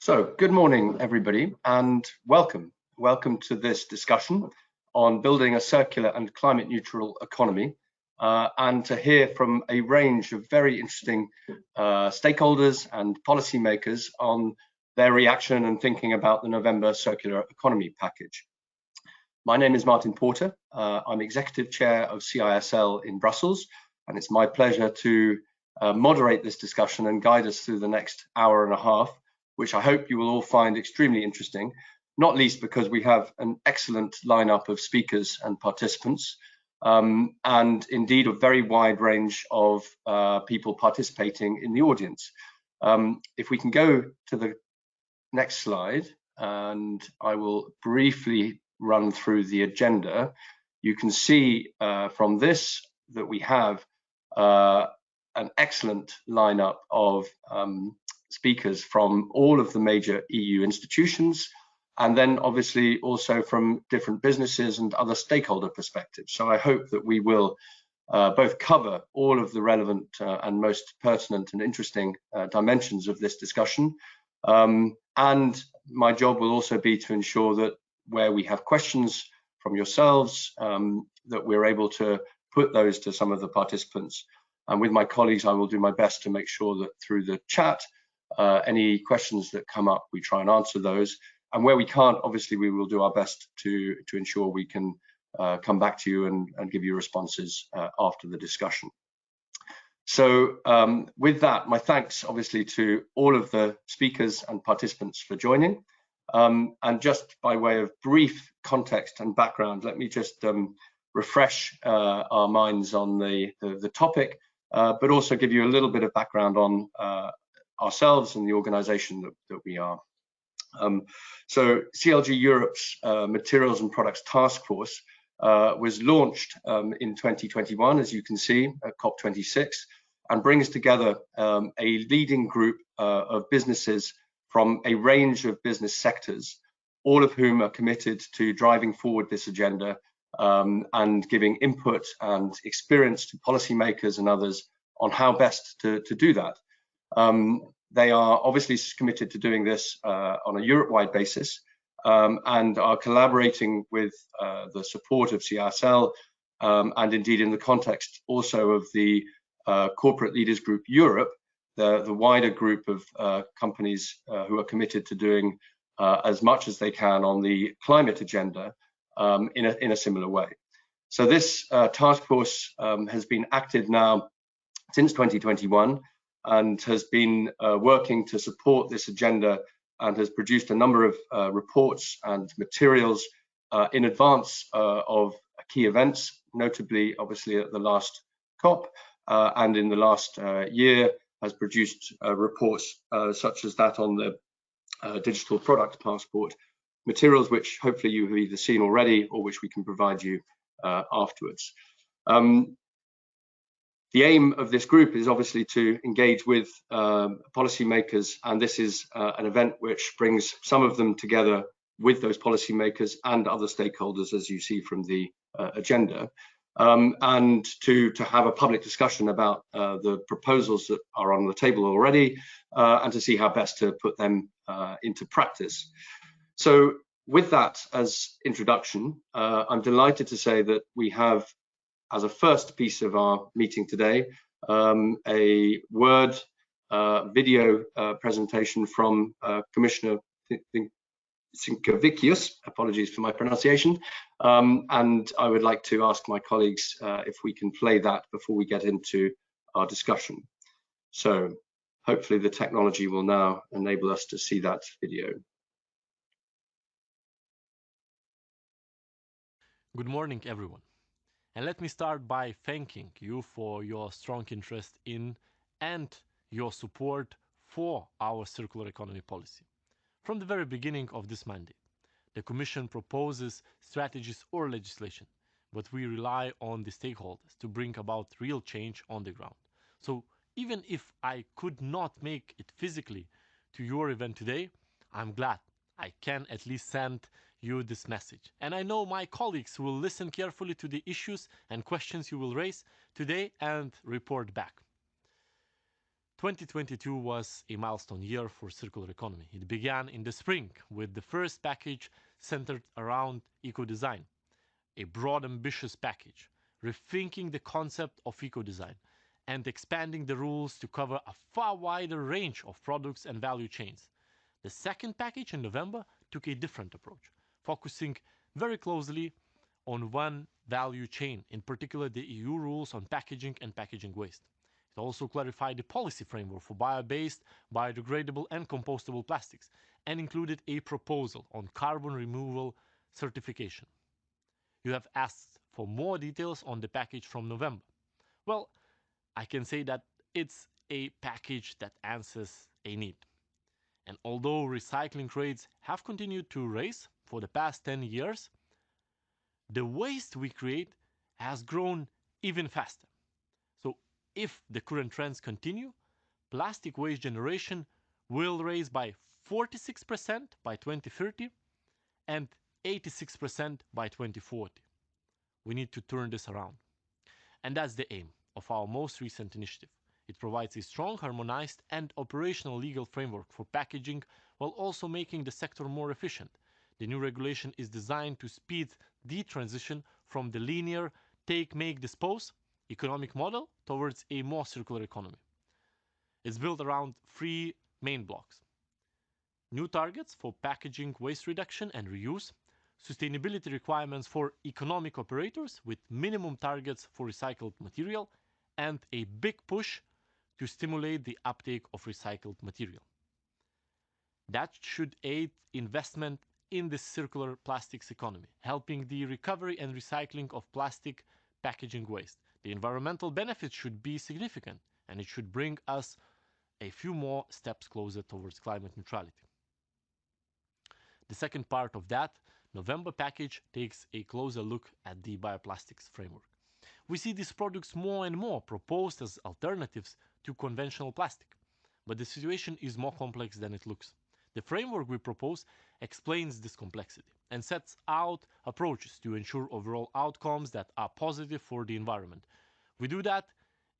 So, good morning, everybody, and welcome. Welcome to this discussion on building a circular and climate neutral economy, uh, and to hear from a range of very interesting uh, stakeholders and policymakers on their reaction and thinking about the November Circular Economy Package. My name is Martin Porter. Uh, I'm Executive Chair of CISL in Brussels, and it's my pleasure to uh, moderate this discussion and guide us through the next hour and a half, which I hope you will all find extremely interesting, not least because we have an excellent lineup of speakers and participants, um, and indeed a very wide range of uh, people participating in the audience. Um, if we can go to the next slide, and I will briefly run through the agenda, you can see uh, from this that we have uh, an excellent lineup of um, speakers from all of the major EU institutions, and then obviously also from different businesses and other stakeholder perspectives. So I hope that we will uh, both cover all of the relevant uh, and most pertinent and interesting uh, dimensions of this discussion. Um, and my job will also be to ensure that where we have questions from yourselves, um, that we're able to put those to some of the participants. And with my colleagues, I will do my best to make sure that through the chat, uh, any questions that come up, we try and answer those. And where we can't, obviously, we will do our best to, to ensure we can uh, come back to you and, and give you responses uh, after the discussion. So um, with that, my thanks obviously to all of the speakers and participants for joining. Um, and just by way of brief context and background, let me just um, refresh uh, our minds on the, the, the topic, uh, but also give you a little bit of background on ourselves and the organization that, that we are. Um, so CLG Europe's uh, Materials and Products Task Force uh, was launched um, in 2021, as you can see, at COP26, and brings together um, a leading group uh, of businesses from a range of business sectors, all of whom are committed to driving forward this agenda um, and giving input and experience to policymakers and others on how best to, to do that. Um, they are obviously committed to doing this uh, on a Europe-wide basis um, and are collaborating with uh, the support of CISL um, and indeed in the context also of the uh, Corporate Leaders Group Europe, the, the wider group of uh, companies uh, who are committed to doing uh, as much as they can on the climate agenda um, in, a, in a similar way. So this task force um, has been active now since 2021 and has been uh, working to support this agenda and has produced a number of uh, reports and materials in advance of key events, notably obviously at the last COP and in the last year has produced uh, reports uh, such as that on the uh, digital product passport, materials which hopefully you have either seen already or which we can provide you afterwards. Um, the aim of this group is obviously to engage with um, policymakers, and this is uh, an event which brings some of them together with those policymakers and other stakeholders, as you see from the uh, agenda um, and to, to have a public discussion about uh, the proposals that are on the table already uh, and to see how best to put them uh, into practice. So with that as introduction, uh, I'm delighted to say that we have, as a first piece of our meeting today, um, a word uh, video uh, presentation from Commissioner Sinkevicius, apologies for my pronunciation, um, and I would like to ask my colleagues uh, if we can play that before we get into our discussion. So hopefully the technology will now enable us to see that video. Good morning, everyone. And let me start by thanking you for your strong interest in and your support for our circular economy policy. From the very beginning of this mandate, the Commission proposes strategies or legislation, but we rely on the stakeholders to bring about real change on the ground. So even if I could not make it physically to your event today, I'm glad I can at least send you this message. And I know my colleagues will listen carefully to the issues and questions you will raise today and report back. 2022 was a milestone year for circular economy. It began in the spring with the first package centered around eco-design, a broad ambitious package, rethinking the concept of eco-design and expanding the rules to cover a far wider range of products and value chains. The second package in November took a different approach, focusing very closely on one value chain, in particular the EU rules on packaging and packaging waste. It also clarified the policy framework for bio-based, biodegradable and compostable plastics and included a proposal on carbon removal certification. You have asked for more details on the package from November. Well, I can say that it's a package that answers a need. And although recycling rates have continued to rise for the past 10 years, the waste we create has grown even faster. So if the current trends continue, plastic waste generation will rise by 46% by 2030 and 86% by 2040. We need to turn this around. And that's the aim of our most recent initiative. It provides a strong, harmonized and operational legal framework for packaging while also making the sector more efficient. The new regulation is designed to speed the transition from the linear take, make, dispose economic model towards a more circular economy. It's built around three main blocks. New targets for packaging waste reduction and reuse, sustainability requirements for economic operators with minimum targets for recycled material, and a big push to stimulate the uptake of recycled material. That should aid investment in the circular plastics economy, helping the recovery and recycling of plastic packaging waste. The environmental benefits should be significant and it should bring us a few more steps closer towards climate neutrality. The second part of that November package takes a closer look at the bioplastics framework. We see these products more and more proposed as alternatives to conventional plastic, but the situation is more complex than it looks. The framework we propose explains this complexity and sets out approaches to ensure overall outcomes that are positive for the environment. We do that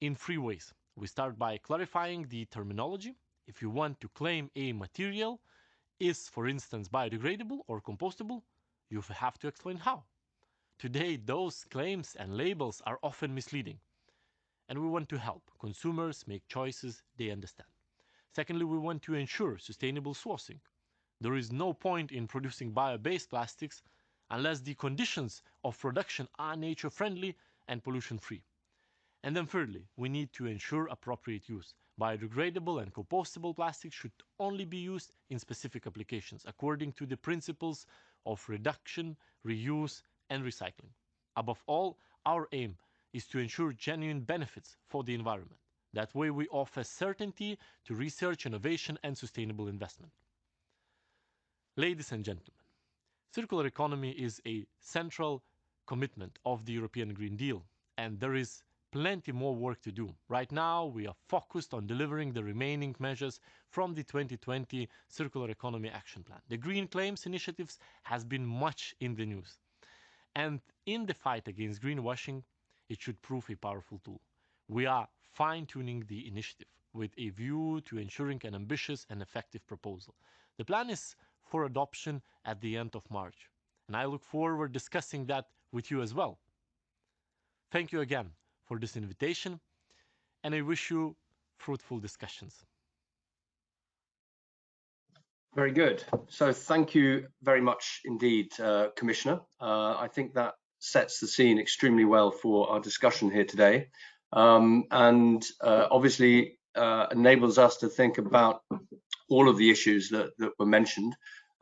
in three ways. We start by clarifying the terminology. If you want to claim a material is, for instance, biodegradable or compostable, you have to explain how. Today, those claims and labels are often misleading, and we want to help consumers make choices they understand. Secondly, we want to ensure sustainable sourcing. There is no point in producing bio-based plastics unless the conditions of production are nature-friendly and pollution-free. And then thirdly, we need to ensure appropriate use. Biodegradable and compostable plastics should only be used in specific applications according to the principles of reduction, reuse, and recycling. Above all, our aim is to ensure genuine benefits for the environment. That way we offer certainty to research, innovation and sustainable investment. Ladies and gentlemen, circular economy is a central commitment of the European Green Deal and there is plenty more work to do. Right now, we are focused on delivering the remaining measures from the 2020 Circular Economy Action Plan. The Green Claims initiatives has been much in the news. And in the fight against greenwashing, it should prove a powerful tool. We are fine-tuning the initiative with a view to ensuring an ambitious and effective proposal. The plan is for adoption at the end of March, and I look forward to discussing that with you as well. Thank you again for this invitation, and I wish you fruitful discussions. Very good. So thank you very much indeed, uh, Commissioner. Uh, I think that sets the scene extremely well for our discussion here today um, and uh, obviously uh, enables us to think about all of the issues that, that were mentioned.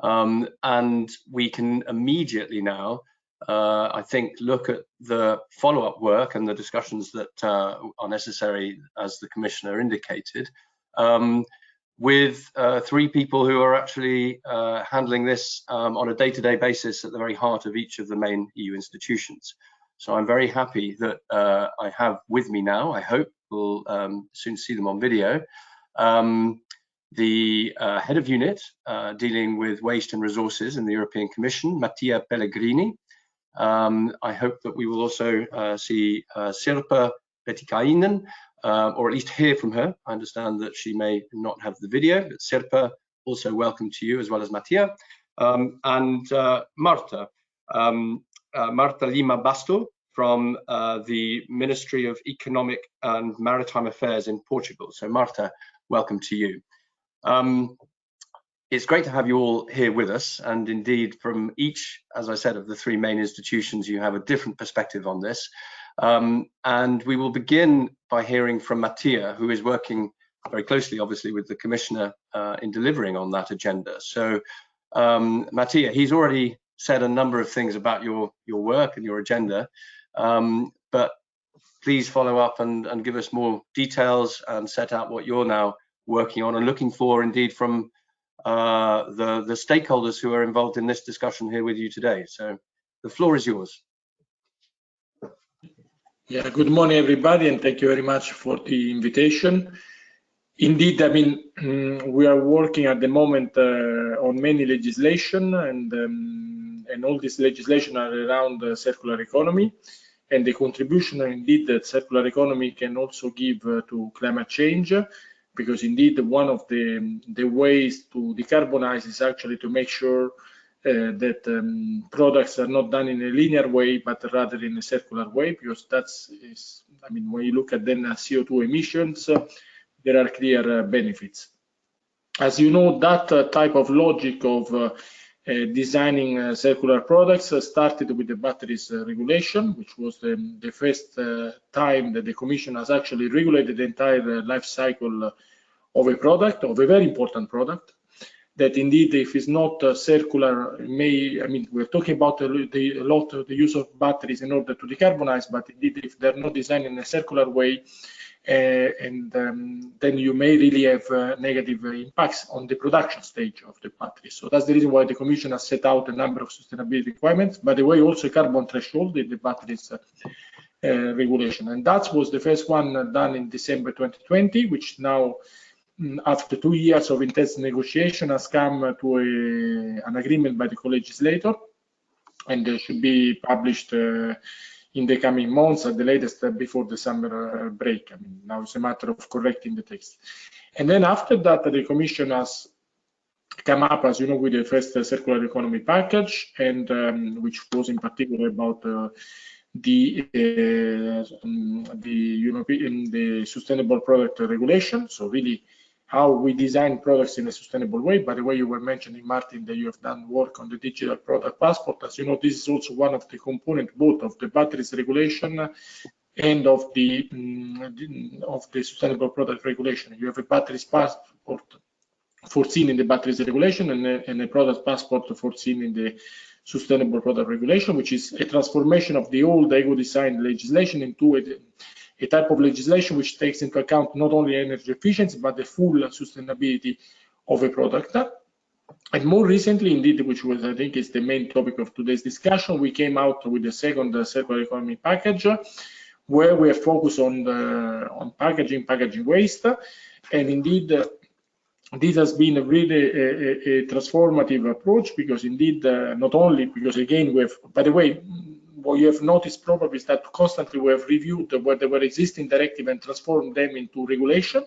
Um, and we can immediately now, uh, I think, look at the follow-up work and the discussions that uh, are necessary, as the Commissioner indicated. Um, with uh, three people who are actually uh, handling this um, on a day-to-day -day basis at the very heart of each of the main EU institutions. So I'm very happy that uh, I have with me now, I hope we'll um, soon see them on video, um, the uh, head of unit uh, dealing with waste and resources in the European Commission, Mattia Pellegrini. Um, I hope that we will also uh, see Sirpa Pietikäinen, uh, or at least hear from her. I understand that she may not have the video, but Sirpa, also welcome to you as well as Mattia. Um, and uh, Marta, um, uh, Marta Lima Basto from uh, the Ministry of Economic and Maritime Affairs in Portugal. So Marta, welcome to you. Um, it's great to have you all here with us and indeed from each as i said of the three main institutions you have a different perspective on this um, and we will begin by hearing from mattia who is working very closely obviously with the commissioner uh, in delivering on that agenda so um, mattia he's already said a number of things about your your work and your agenda um, but please follow up and, and give us more details and set out what you're now working on and looking for indeed from uh, the, the stakeholders who are involved in this discussion here with you today. So the floor is yours. Yeah, good morning, everybody, and thank you very much for the invitation. Indeed, I mean, we are working at the moment uh, on many legislation, and um, and all this legislation are around the circular economy, and the contribution, indeed, that circular economy can also give uh, to climate change because indeed one of the, the ways to decarbonize is actually to make sure that um, products are not done in a linear way, but rather in a circular way, because that's, is, I mean, when you look at then uh, CO2 emissions, uh, there are clear uh, benefits. As you know, that uh, type of logic of uh, designing circular products started with the batteries regulation, which was the, the first time that the Commission has actually regulated the entire life cycle of a product, of a very important product, that indeed if it's not uh, circular may i mean we're talking about the, the, a lot of the use of batteries in order to decarbonize but indeed if they're not designed in a circular way uh, and um, then you may really have uh, negative impacts on the production stage of the battery. So that's the reason why the commission has set out a number of sustainability requirements by the way also carbon threshold in the batteries uh, uh regulation. And that was the first one done in december 2020 which now after two years of intense negotiation, has come to a, an agreement by the co-legislator and should be published uh, in the coming months at the latest uh, before the summer uh, break. I mean, now it's a matter of correcting the text. And then after that, the Commission has come up, as you know, with the first circular economy package, and um, which was in particular about uh, the uh, um, the European the sustainable product regulation. So really how we design products in a sustainable way. By the way, you were mentioning, Martin, that you have done work on the digital product passport. As you know, this is also one of the components both of the batteries regulation and of the um, of the sustainable product regulation. You have a batteries passport foreseen in the batteries regulation and a, and a product passport foreseen in the sustainable product regulation, which is a transformation of the old eco design legislation into a a type of legislation which takes into account not only energy efficiency, but the full sustainability of a product. And more recently, indeed, which was, I think, is the main topic of today's discussion, we came out with the second circular economy package, where we are focused on the, on packaging, packaging waste, and indeed, this has been a really a, a, a transformative approach because indeed, uh, not only because again we have, by the way, what you have noticed probably is that constantly we have reviewed where there were existing directive and transformed them into regulation.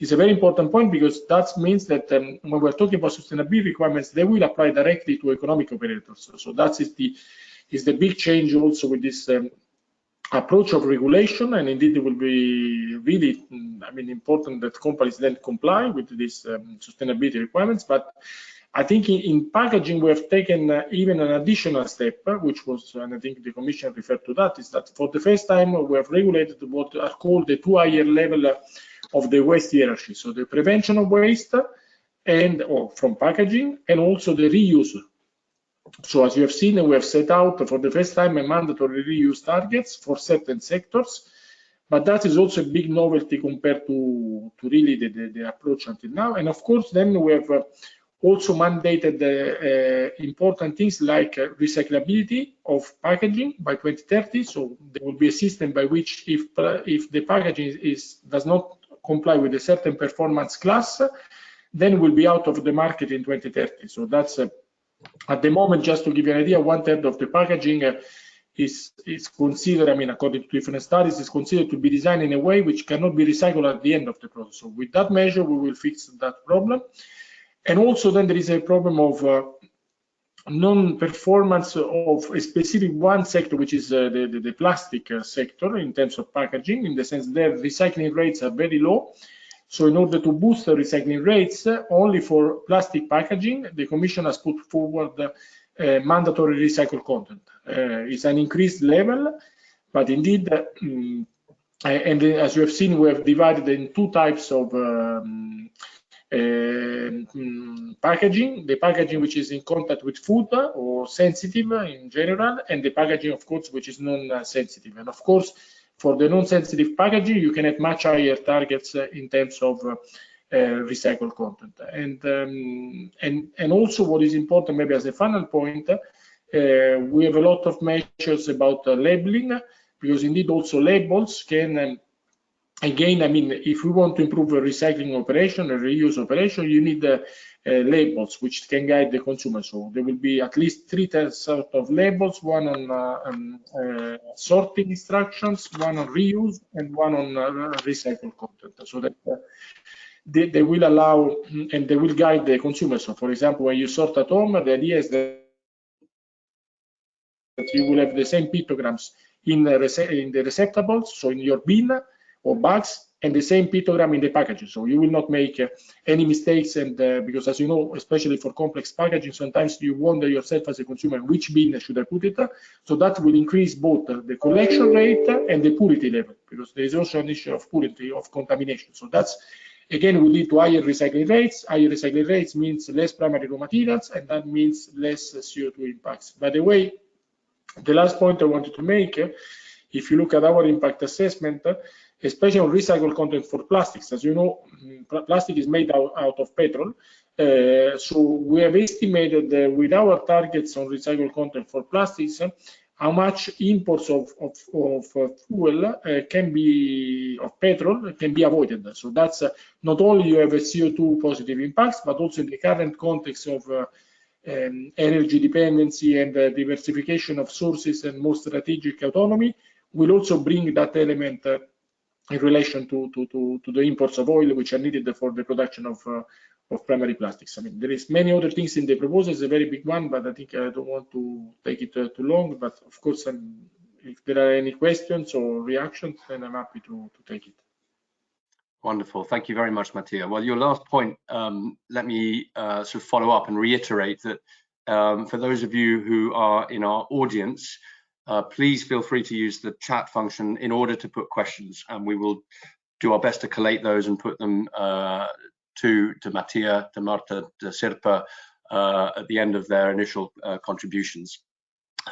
It's a very important point because that means that um, when we're talking about sustainability requirements, they will apply directly to economic operators. So that is the is the big change also with this um, approach of regulation and indeed it will be really i mean important that companies then comply with these um, sustainability requirements but I think in, in packaging, we have taken uh, even an additional step, uh, which was, and I think the Commission referred to that, is that for the first time we have regulated what are called the two higher level uh, of the waste hierarchy. So the prevention of waste and or from packaging and also the reuse. So as you have seen, we have set out for the first time a mandatory reuse targets for certain sectors, but that is also a big novelty compared to, to really the, the, the approach until now. And of course, then we have uh, also mandated uh, important things like uh, recyclability of packaging by 2030. So there will be a system by which if uh, if the packaging is does not comply with a certain performance class, then will be out of the market in 2030. So that's uh, at the moment, just to give you an idea, one third of the packaging uh, is is considered, I mean, according to different studies, is considered to be designed in a way which cannot be recycled at the end of the process. So with that measure, we will fix that problem. And also then there is a problem of uh, non-performance of a specific one sector, which is uh, the, the, the, plastic uh, sector in terms of packaging, in the sense that recycling rates are very low. So in order to boost the recycling rates, uh, only for plastic packaging, the Commission has put forward uh, mandatory recycled content. It's an increased level, but indeed, um, and as you have seen, we have divided in two types of um, uh, packaging, the packaging which is in contact with food or sensitive in general, and the packaging, of course, which is non-sensitive. And of course, for the non-sensitive packaging, you can have much higher targets in terms of uh, recycled content. And, um, and, and also what is important, maybe as a final point, uh, we have a lot of measures about uh, labeling, because indeed also labels can um, again, I mean, if we want to improve a recycling operation, a reuse operation, you need uh, uh, labels which can guide the consumer. So there will be at least three sort of labels, one on, uh, on uh, sorting instructions, one on reuse, and one on uh, recycled content. So that uh, they, they, will allow and they will guide the consumer. So for example, when you sort at home, the idea is that you will have the same pictograms in the, in the receptacles, so in your bin, or bags and the same pictogram in the packaging. So you will not make uh, any mistakes. And uh, because as you know, especially for complex packaging, sometimes you wonder yourself as a consumer, which bin should I put it? So that will increase both the collection rate and the purity level, because there is also an issue of purity, of contamination. So that's, again, will lead to higher recycling rates. Higher recycling rates means less primary raw materials, and that means less CO2 impacts. By the way, the last point I wanted to make, if you look at our impact assessment, especially on recycled content for plastics. As you know, plastic is made out, out of petrol. Uh, so we have estimated uh, with our targets on recycled content for plastics, uh, how much imports of, of, of uh, fuel uh, can be, of petrol can be avoided. So that's uh, not only you have a CO2 positive impacts, but also in the current context of um, energy dependency and diversification of sources and more strategic autonomy, will also bring that element in relation to, to, to, to, the imports of oil which are needed for the production of, uh, of primary plastics. I mean, there is many other things in the proposal, it's a very big one, but I think I don't want to take it uh, too long. But of course, I'm, if there are any questions or reactions, then I'm happy to, to take it. Wonderful. Thank you very much, Mattia. Well, your last point, um, let me uh, sort of follow up and reiterate that um, for those of you who are in our audience, uh, please feel free to use the chat function in order to put questions and we will do our best to collate those and put them uh, to, to Mattia, to Marta, to Sirpa uh, at the end of their initial uh, contributions.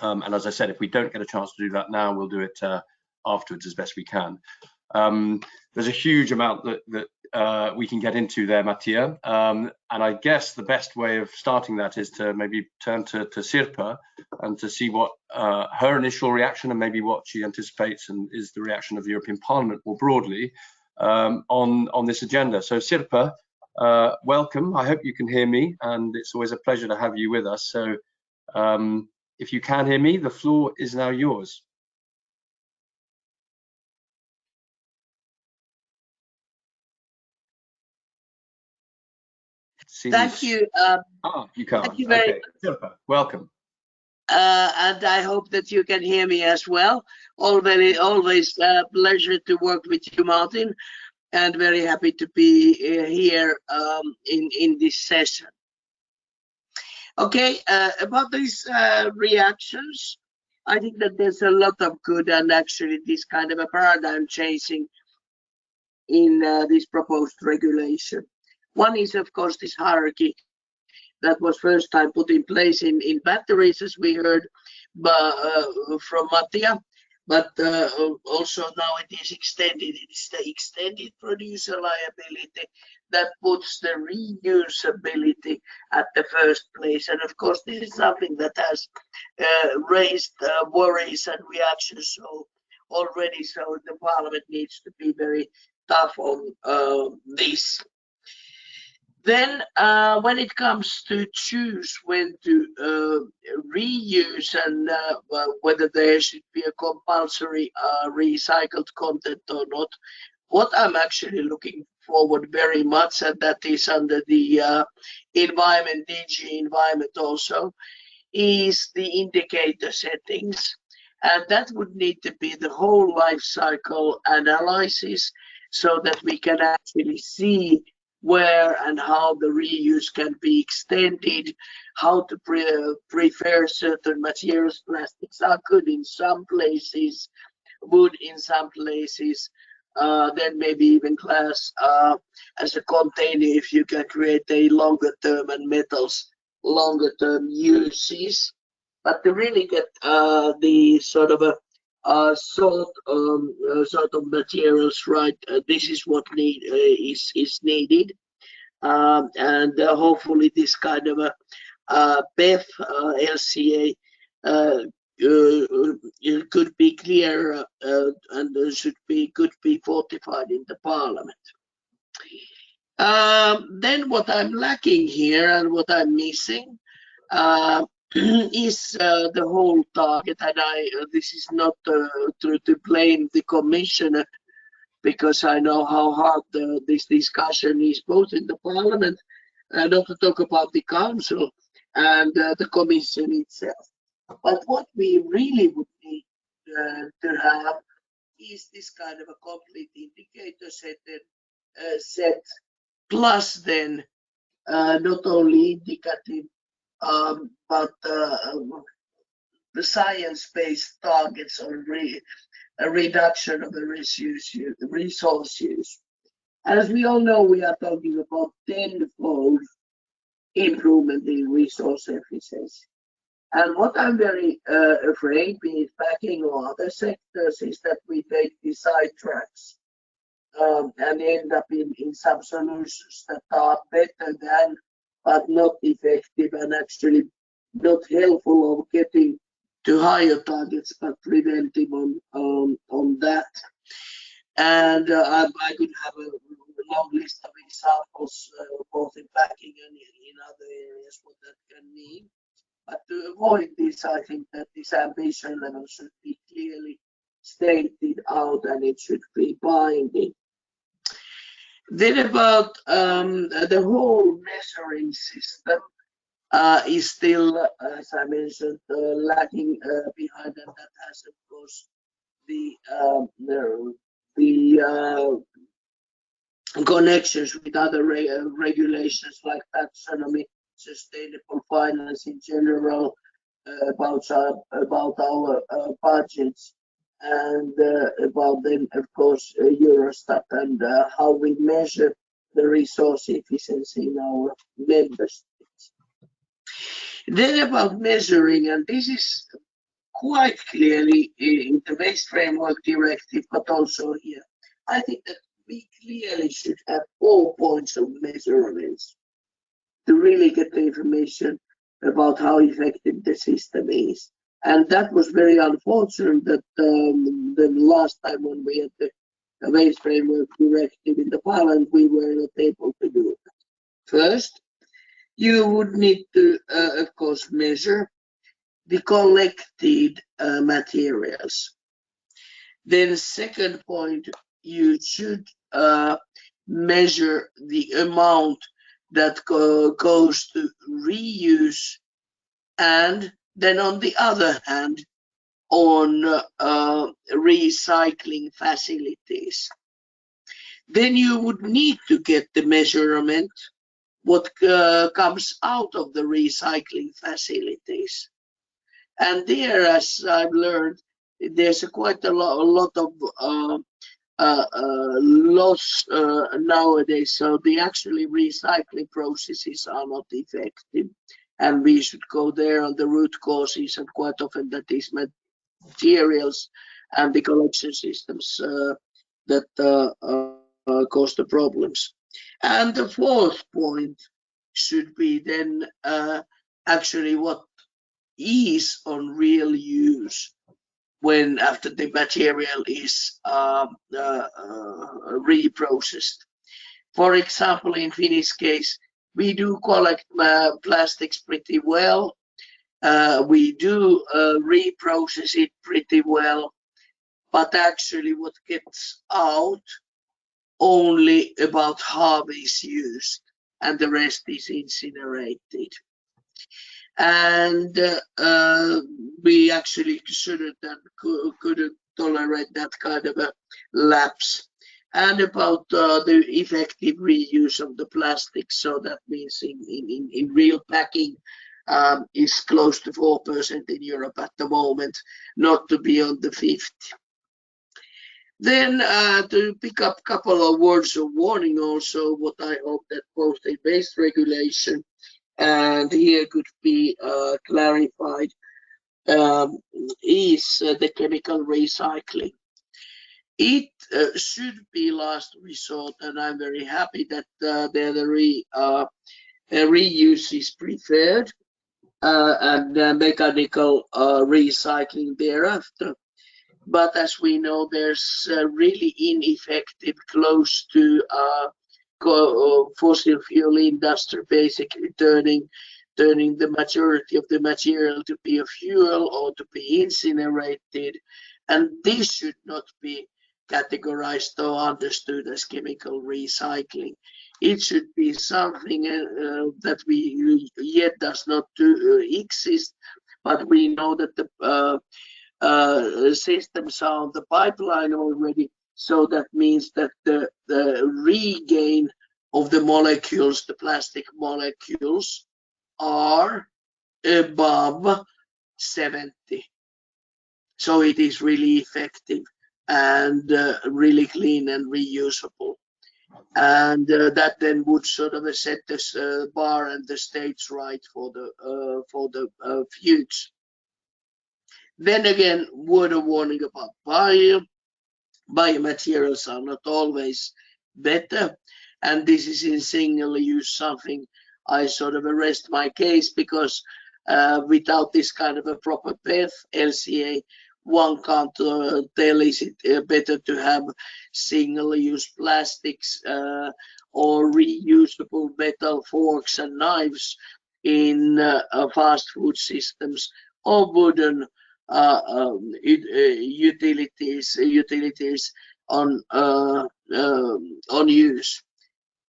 Um, and as I said, if we don't get a chance to do that now, we'll do it uh, afterwards as best we can. Um, there's a huge amount that, that uh, we can get into there, Mattia. Um, and I guess the best way of starting that is to maybe turn to, to Sirpa and to see what uh, her initial reaction and maybe what she anticipates and is the reaction of the European Parliament more broadly um, on, on this agenda. So Sirpa, uh, welcome. I hope you can hear me and it's always a pleasure to have you with us. So um, if you can hear me, the floor is now yours. Seems... Thank you. Um, ah, you can't. Thank you very okay. Super. Welcome. Uh, and I hope that you can hear me as well. Always, always a pleasure to work with you, Martin, and very happy to be uh, here um, in in this session. Okay, uh, about these uh, reactions, I think that there's a lot of good and actually this kind of a paradigm changing in uh, this proposed regulation. One is, of course, this hierarchy that was first time put in place in, in batteries, as we heard uh, from Mattia, but uh, also now it is extended. It's the extended producer liability that puts the reusability at the first place. And of course, this is something that has uh, raised uh, worries and reactions so already. So the parliament needs to be very tough on uh, this. Then, uh, when it comes to choose when to uh, reuse and uh, whether there should be a compulsory uh, recycled content or not, what I'm actually looking forward very much, and that is under the uh, environment, DG environment also, is the indicator settings. And that would need to be the whole life cycle analysis so that we can actually see where and how the reuse can be extended, how to pre prefer certain materials. Plastics are good in some places, wood in some places, uh, then maybe even glass uh, as a container if you can create a longer term and metals longer term uses. But to really get uh, the sort of a uh, sort um, uh, sort of materials right. Uh, this is what need uh, is is needed, um, and hopefully this kind of a uh, PEF LCA could be clear and should be could be fortified in the parliament. Um, then what I'm lacking here and what I'm missing uh, is uh, the whole target and I uh, this is not uh, to, to blame the commissioner because I know how hard this discussion is both in the parliament and not to talk about the council and uh, the commission itself. But what we really would need uh, to have is this kind of a complete indicator set set plus then not only indicative um, but uh, the science-based targets on re a reduction of the resource use. As we all know, we are talking about tenfold improvement in resource efficiency. And what I'm very uh, afraid, be it packing or other sectors, is that we take the side tracks um, and end up in, in some solutions that are better than but not effective and actually not helpful of getting to higher targets, but preventive on on, on that. And uh, I, I, could have a long list of examples, uh, both in packing and in other areas, what that can mean. But to avoid this, I think that this ambition level should be clearly stated out and it should be binding. Then about um, the whole measuring system uh, is still, as I mentioned, uh, lagging uh, behind, and that has, of course, the um, the, the uh, connections with other re uh, regulations like taxonomy, sustainable finance in general, uh, about our about our budgets and uh, about then, of course, uh, Eurostat and uh, how we measure the resource efficiency in our member states. Then about measuring, and this is quite clearly in the Waste Framework Directive, but also here. I think that we clearly should have all points of measurements to really get the information about how effective the system is. And that was very unfortunate that um, the last time when we had the waste framework directive in the parliament, we were not able to do it. First, you would need to, uh, of course, measure the collected uh, materials. Then second point, you should uh, measure the amount that go, goes to reuse and then on the other hand, on uh, recycling facilities, then you would need to get the measurement what uh, comes out of the recycling facilities. And there, as I've learned, there's a quite a, lo a lot of uh, uh, uh loss uh, nowadays. So the actually recycling processes are not effective and we should go there on the root causes and quite often that is materials and the collection systems uh, that uh, uh, cause the problems. And the fourth point should be then uh, actually what is on real use when after the material is um, uh, uh, reprocessed. For example, in Finnish case, we do collect uh, plastics pretty well. Uh, we do uh, reprocess it pretty well, but actually what gets out, only about half is used and the rest is incinerated. And uh, uh, we actually shouldn't and couldn't tolerate that kind of a lapse and about uh, the effective reuse of the plastic. So that means in, in, in real packing um, is close to 4% in Europe at the moment, not to be on the 50. Then uh, to pick up a couple of words of warning also, what I hope that both a base regulation and here could be uh, clarified um, is uh, the chemical recycling. It uh, should be last resort, and I'm very happy that uh, the re, uh, reuse is preferred uh, and mechanical uh, recycling thereafter. But as we know, there's uh, really ineffective, close to fossil fuel industry, basically turning turning the majority of the material to be a fuel or to be incinerated. And this should not be categorized or understood as chemical recycling. It should be something uh, that we yet does not do, uh, exist, but we know that the uh, uh, systems are on the pipeline already. So that means that the, the regain of the molecules, the plastic molecules, are above 70. So it is really effective and uh, really clean and reusable. And uh, that then would sort of set this uh, bar and the stage right for the uh, for the uh, future. Then again, word of warning about bio. Biomaterials are not always better, and this is in single use something I sort of arrest my case because uh, without this kind of a proper path, LCA, one can't uh, tell is it uh, better to have single-use plastics uh, or reusable metal forks and knives in fast food systems or wooden um, utilities utilities on um, on use.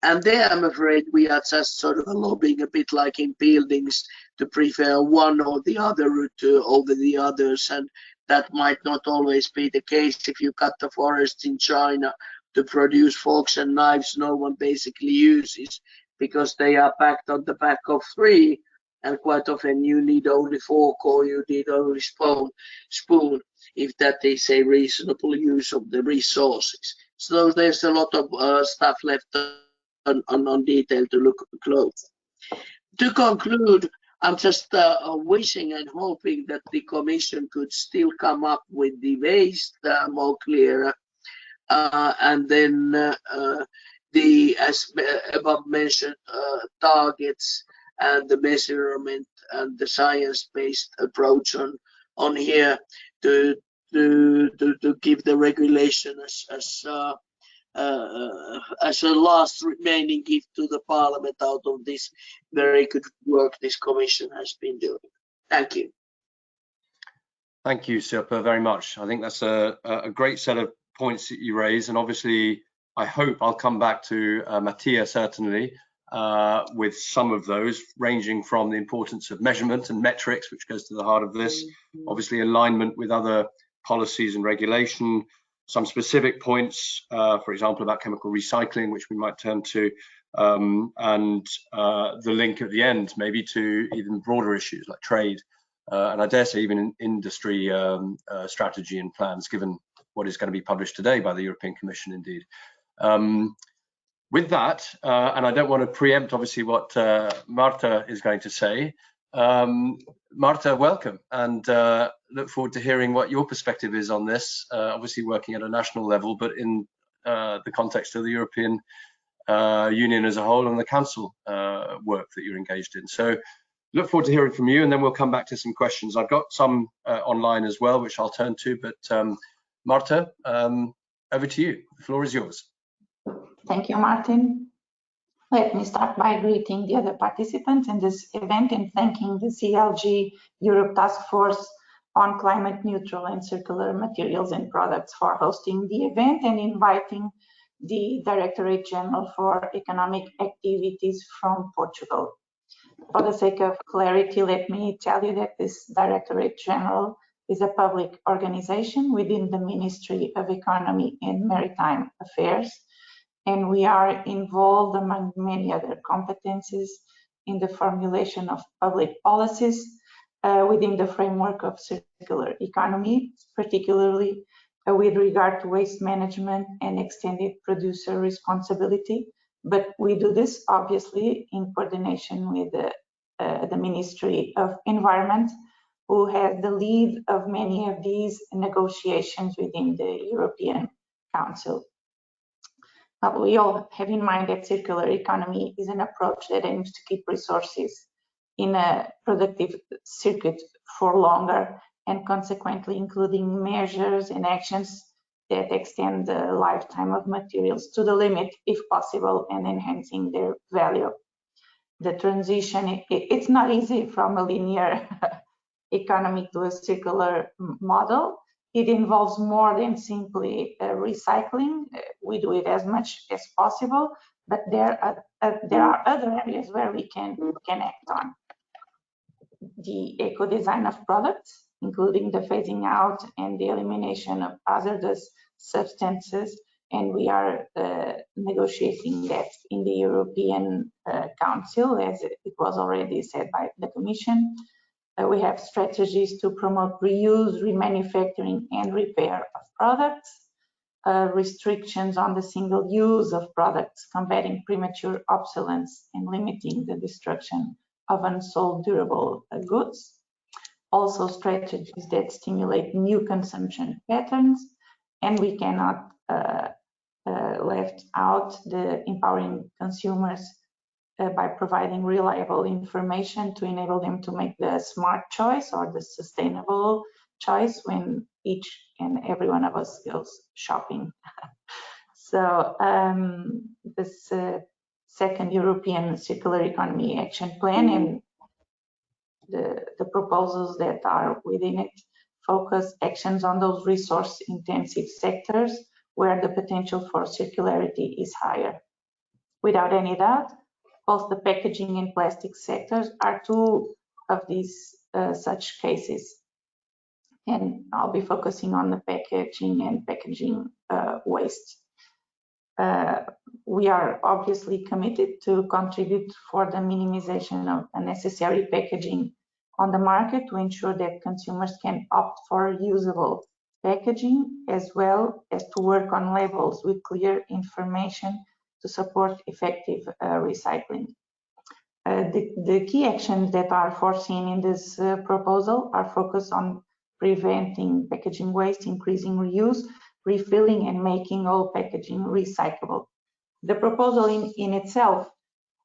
And there, I'm afraid we are just sort of lobbying a bit like in buildings to prefer one or the other route over the others. And that might not always be the case if you cut the forest in China to produce forks and knives no one basically uses because they are packed on the back of three and quite often you need only fork or you need only spoon, spoon if that is a reasonable use of the resources. So there's a lot of uh, stuff left on, on, on detail to look close. To conclude, I'm just uh, uh, wishing and hoping that the Commission could still come up with the ways uh, more clear, uh, and then uh, uh, the as above mentioned targets and the measurement and the science-based approach on on here to to to, to give the regulation as as uh, as a last remaining gift to the parliament out of this very good work this commission has been doing. Thank you. Thank you, Sirpa, very much. I think that's a, a great set of points that you raise, and obviously, I hope I'll come back to uh, Mattia certainly uh, with some of those, ranging from the importance of measurement and metrics, which goes to the heart of this, mm -hmm. obviously alignment with other policies and regulation, some specific points, uh, for example, about chemical recycling, which we might turn to, um, and uh, the link at the end, maybe to even broader issues like trade, uh, and I dare say even in industry um, uh, strategy and plans, given what is going to be published today by the European Commission, indeed. Um, with that, uh, and I don't want to preempt, obviously, what Marta is going to say, um, Marta, welcome, and uh, look forward to hearing what your perspective is on this. Uh, obviously, working at a national level, but in uh, the context of the European uh, Union as a whole and the Council uh, work that you're engaged in. So, look forward to hearing from you, and then we'll come back to some questions. I've got some uh, online as well, which I'll turn to. But um, Marta, um, over to you. The floor is yours. Thank you, Martin. Let me start by greeting the other participants in this event and thanking the CLG Europe Task Force on Climate Neutral and Circular Materials and Products for hosting the event and inviting the Directorate General for Economic Activities from Portugal. For the sake of clarity, let me tell you that this Directorate General is a public organization within the Ministry of Economy and Maritime Affairs, and we are involved among many other competencies in the formulation of public policies uh, within the framework of circular economy, particularly uh, with regard to waste management and extended producer responsibility. But we do this obviously in coordination with the, uh, the Ministry of Environment who has the lead of many of these negotiations within the European Council. But we all have in mind that circular economy is an approach that aims to keep resources in a productive circuit for longer and consequently including measures and actions that extend the lifetime of materials to the limit if possible and enhancing their value. The transition, it's not easy from a linear economy to a circular model. It involves more than simply uh, recycling. Uh, we do it as much as possible, but there are, uh, there are other areas where we can, can act on. The eco design of products, including the phasing out and the elimination of hazardous substances, and we are uh, negotiating that in the European uh, Council, as it was already said by the Commission. Uh, we have strategies to promote reuse, remanufacturing and repair of products, uh, restrictions on the single use of products, combating premature obsolescence and limiting the destruction of unsold durable uh, goods. Also strategies that stimulate new consumption patterns, and we cannot uh, uh, left out the empowering consumers uh, by providing reliable information to enable them to make the smart choice or the sustainable choice when each and every one of us goes shopping. so um, this uh, second European Circular Economy Action Plan and the, the proposals that are within it focus actions on those resource intensive sectors where the potential for circularity is higher. Without any doubt, both the packaging and plastic sectors are two of these uh, such cases. And I'll be focusing on the packaging and packaging uh, waste. Uh, we are obviously committed to contribute for the minimization of unnecessary packaging on the market to ensure that consumers can opt for usable packaging as well as to work on labels with clear information to support effective uh, recycling. Uh, the, the, key actions that are foreseen in this uh, proposal are focused on preventing packaging waste, increasing reuse, refilling and making all packaging recyclable. The proposal in, in itself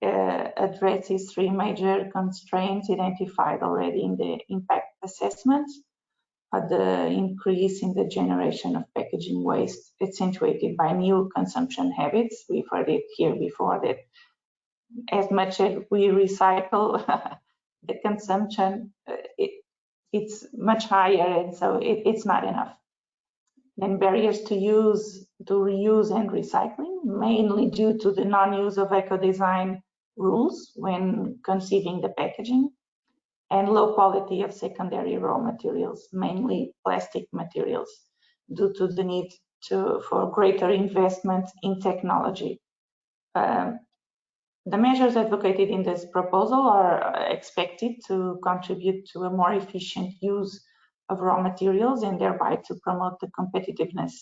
uh, addresses three major constraints identified already in the impact assessment the increase in the generation of packaging waste accentuated by new consumption habits. We've heard it here before that as much as we recycle, the consumption, uh, it, it's much higher and so it, it's not enough. Then barriers to use, to reuse and recycling, mainly due to the non-use of eco-design rules when conceiving the packaging and low quality of secondary raw materials, mainly plastic materials, due to the need to, for greater investment in technology. Um, the measures advocated in this proposal are expected to contribute to a more efficient use of raw materials and thereby to promote the competitiveness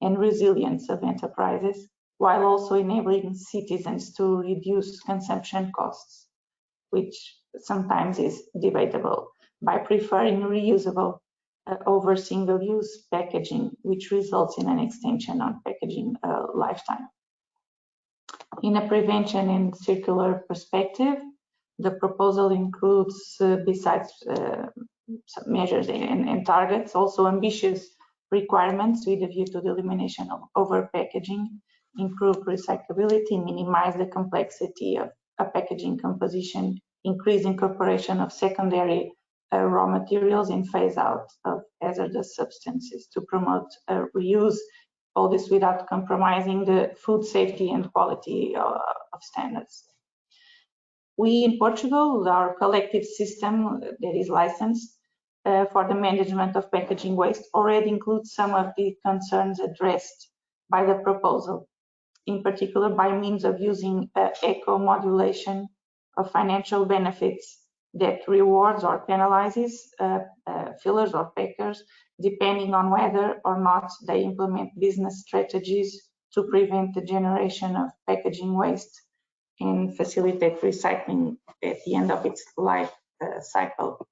and resilience of enterprises, while also enabling citizens to reduce consumption costs, which sometimes is debatable by preferring reusable uh, over single-use packaging, which results in an extension on packaging uh, lifetime. In a prevention and circular perspective, the proposal includes, uh, besides uh, measures and, and, targets, also ambitious requirements with a view to the elimination of over packaging improve recyclability, minimize the complexity of a packaging composition, increase incorporation of secondary uh, raw materials and phase out of hazardous substances to promote uh, reuse, all this without compromising the food safety and quality uh, of standards. We in Portugal, our collective system that is licensed uh, for the management of packaging waste already includes some of the concerns addressed by the proposal, in particular by means of using uh, eco-modulation of financial benefits that rewards or penalizes uh, uh, fillers or packers depending on whether or not they implement business strategies to prevent the generation of packaging waste and facilitate recycling at the end of its life uh, cycle.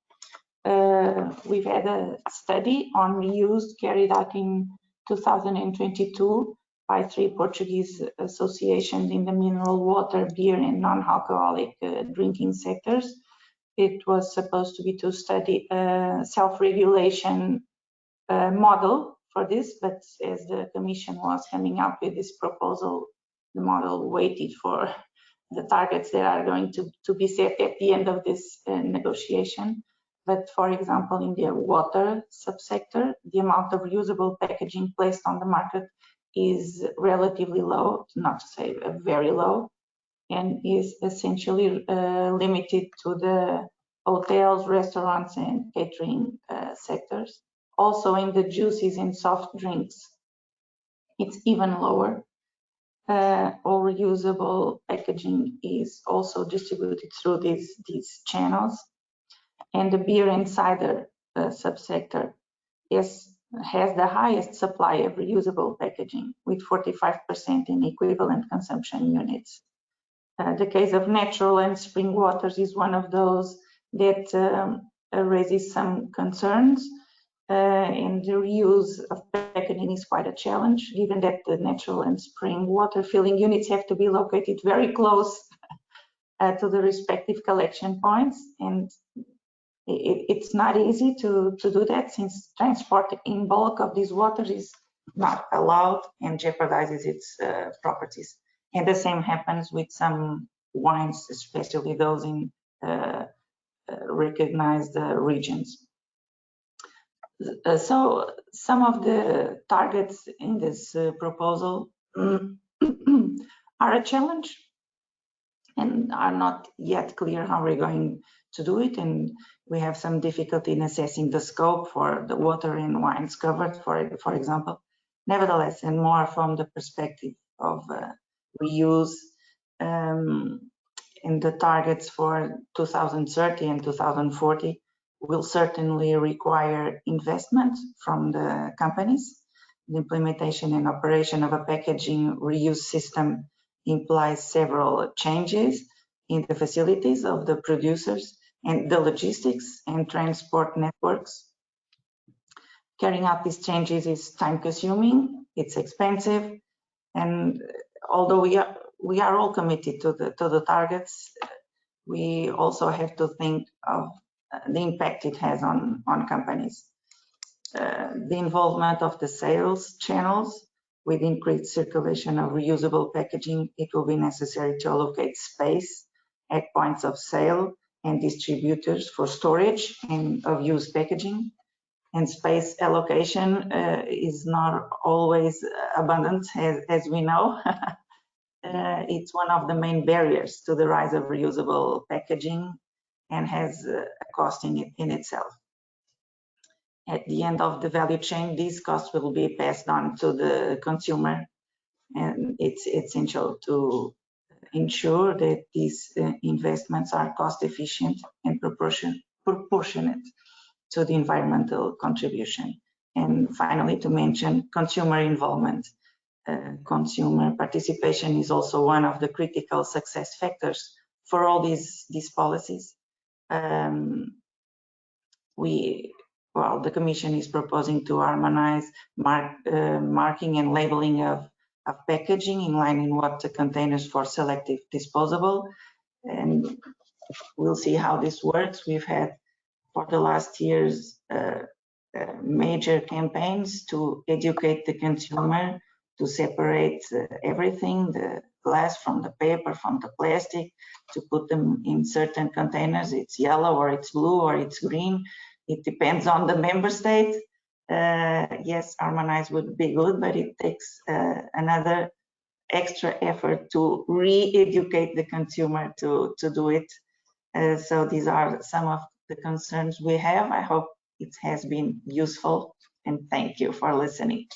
Uh, we've had a study on reuse carried out in 2022 by three Portuguese associations in the mineral water, beer, and non-alcoholic uh, drinking sectors. It was supposed to be to study a self-regulation uh, model for this, but as the Commission was coming up with this proposal, the model waited for the targets that are going to, to be set at the end of this uh, negotiation. But for example, in the water subsector, the amount of reusable packaging placed on the market is relatively low, not to say very low, and is essentially uh, limited to the hotels, restaurants, and catering uh, sectors. Also in the juices and soft drinks, it's even lower. Uh, all reusable packaging is also distributed through these, these channels. And the beer and cider uh, subsector is has the highest supply of reusable packaging with 45% in equivalent consumption units. Uh, the case of natural and spring waters is one of those that um, uh, raises some concerns uh, and the reuse of packaging is quite a challenge given that the natural and spring water filling units have to be located very close uh, to the respective collection points and it, it's not easy to, to do that since transport in bulk of these waters is not allowed and jeopardizes its uh, properties. And the same happens with some wines, especially those in uh, uh, recognized uh, regions. Uh, so some of the targets in this proposal are a challenge and are not yet clear how we're going to do it. And we have some difficulty in assessing the scope for the water and wines covered, for, for example. Nevertheless, and more from the perspective of uh, reuse um, in the targets for 2030 and 2040 will certainly require investment from the companies. The implementation and operation of a packaging reuse system implies several changes in the facilities of the producers and the logistics and transport networks. Carrying out these changes is time consuming, it's expensive, and although we are, we are all committed to the, to the targets, we also have to think of the impact it has on, on companies. Uh, the involvement of the sales channels with increased circulation of reusable packaging, it will be necessary to allocate space at points of sale and distributors for storage and of used packaging. And space allocation uh, is not always abundant, as, as we know. uh, it's one of the main barriers to the rise of reusable packaging and has uh, a cost in, in itself. At the end of the value chain, these costs will be passed on to the consumer, and it's essential to ensure that these uh, investments are cost efficient and proportion, proportionate to the environmental contribution. And finally, to mention consumer involvement. Uh, consumer participation is also one of the critical success factors for all these, these policies. Um, we, well, the Commission is proposing to harmonize mark, uh, marking and labeling of packaging in line in what the containers for selective disposable. And we'll see how this works. We've had for the last years uh, uh, major campaigns to educate the consumer to separate uh, everything, the glass from the paper, from the plastic, to put them in certain containers. It's yellow or it's blue or it's green. It depends on the member state. Uh, yes, harmonized would be good, but it takes uh, another extra effort to re-educate the consumer to, to do it. Uh, so these are some of the concerns we have. I hope it has been useful and thank you for listening.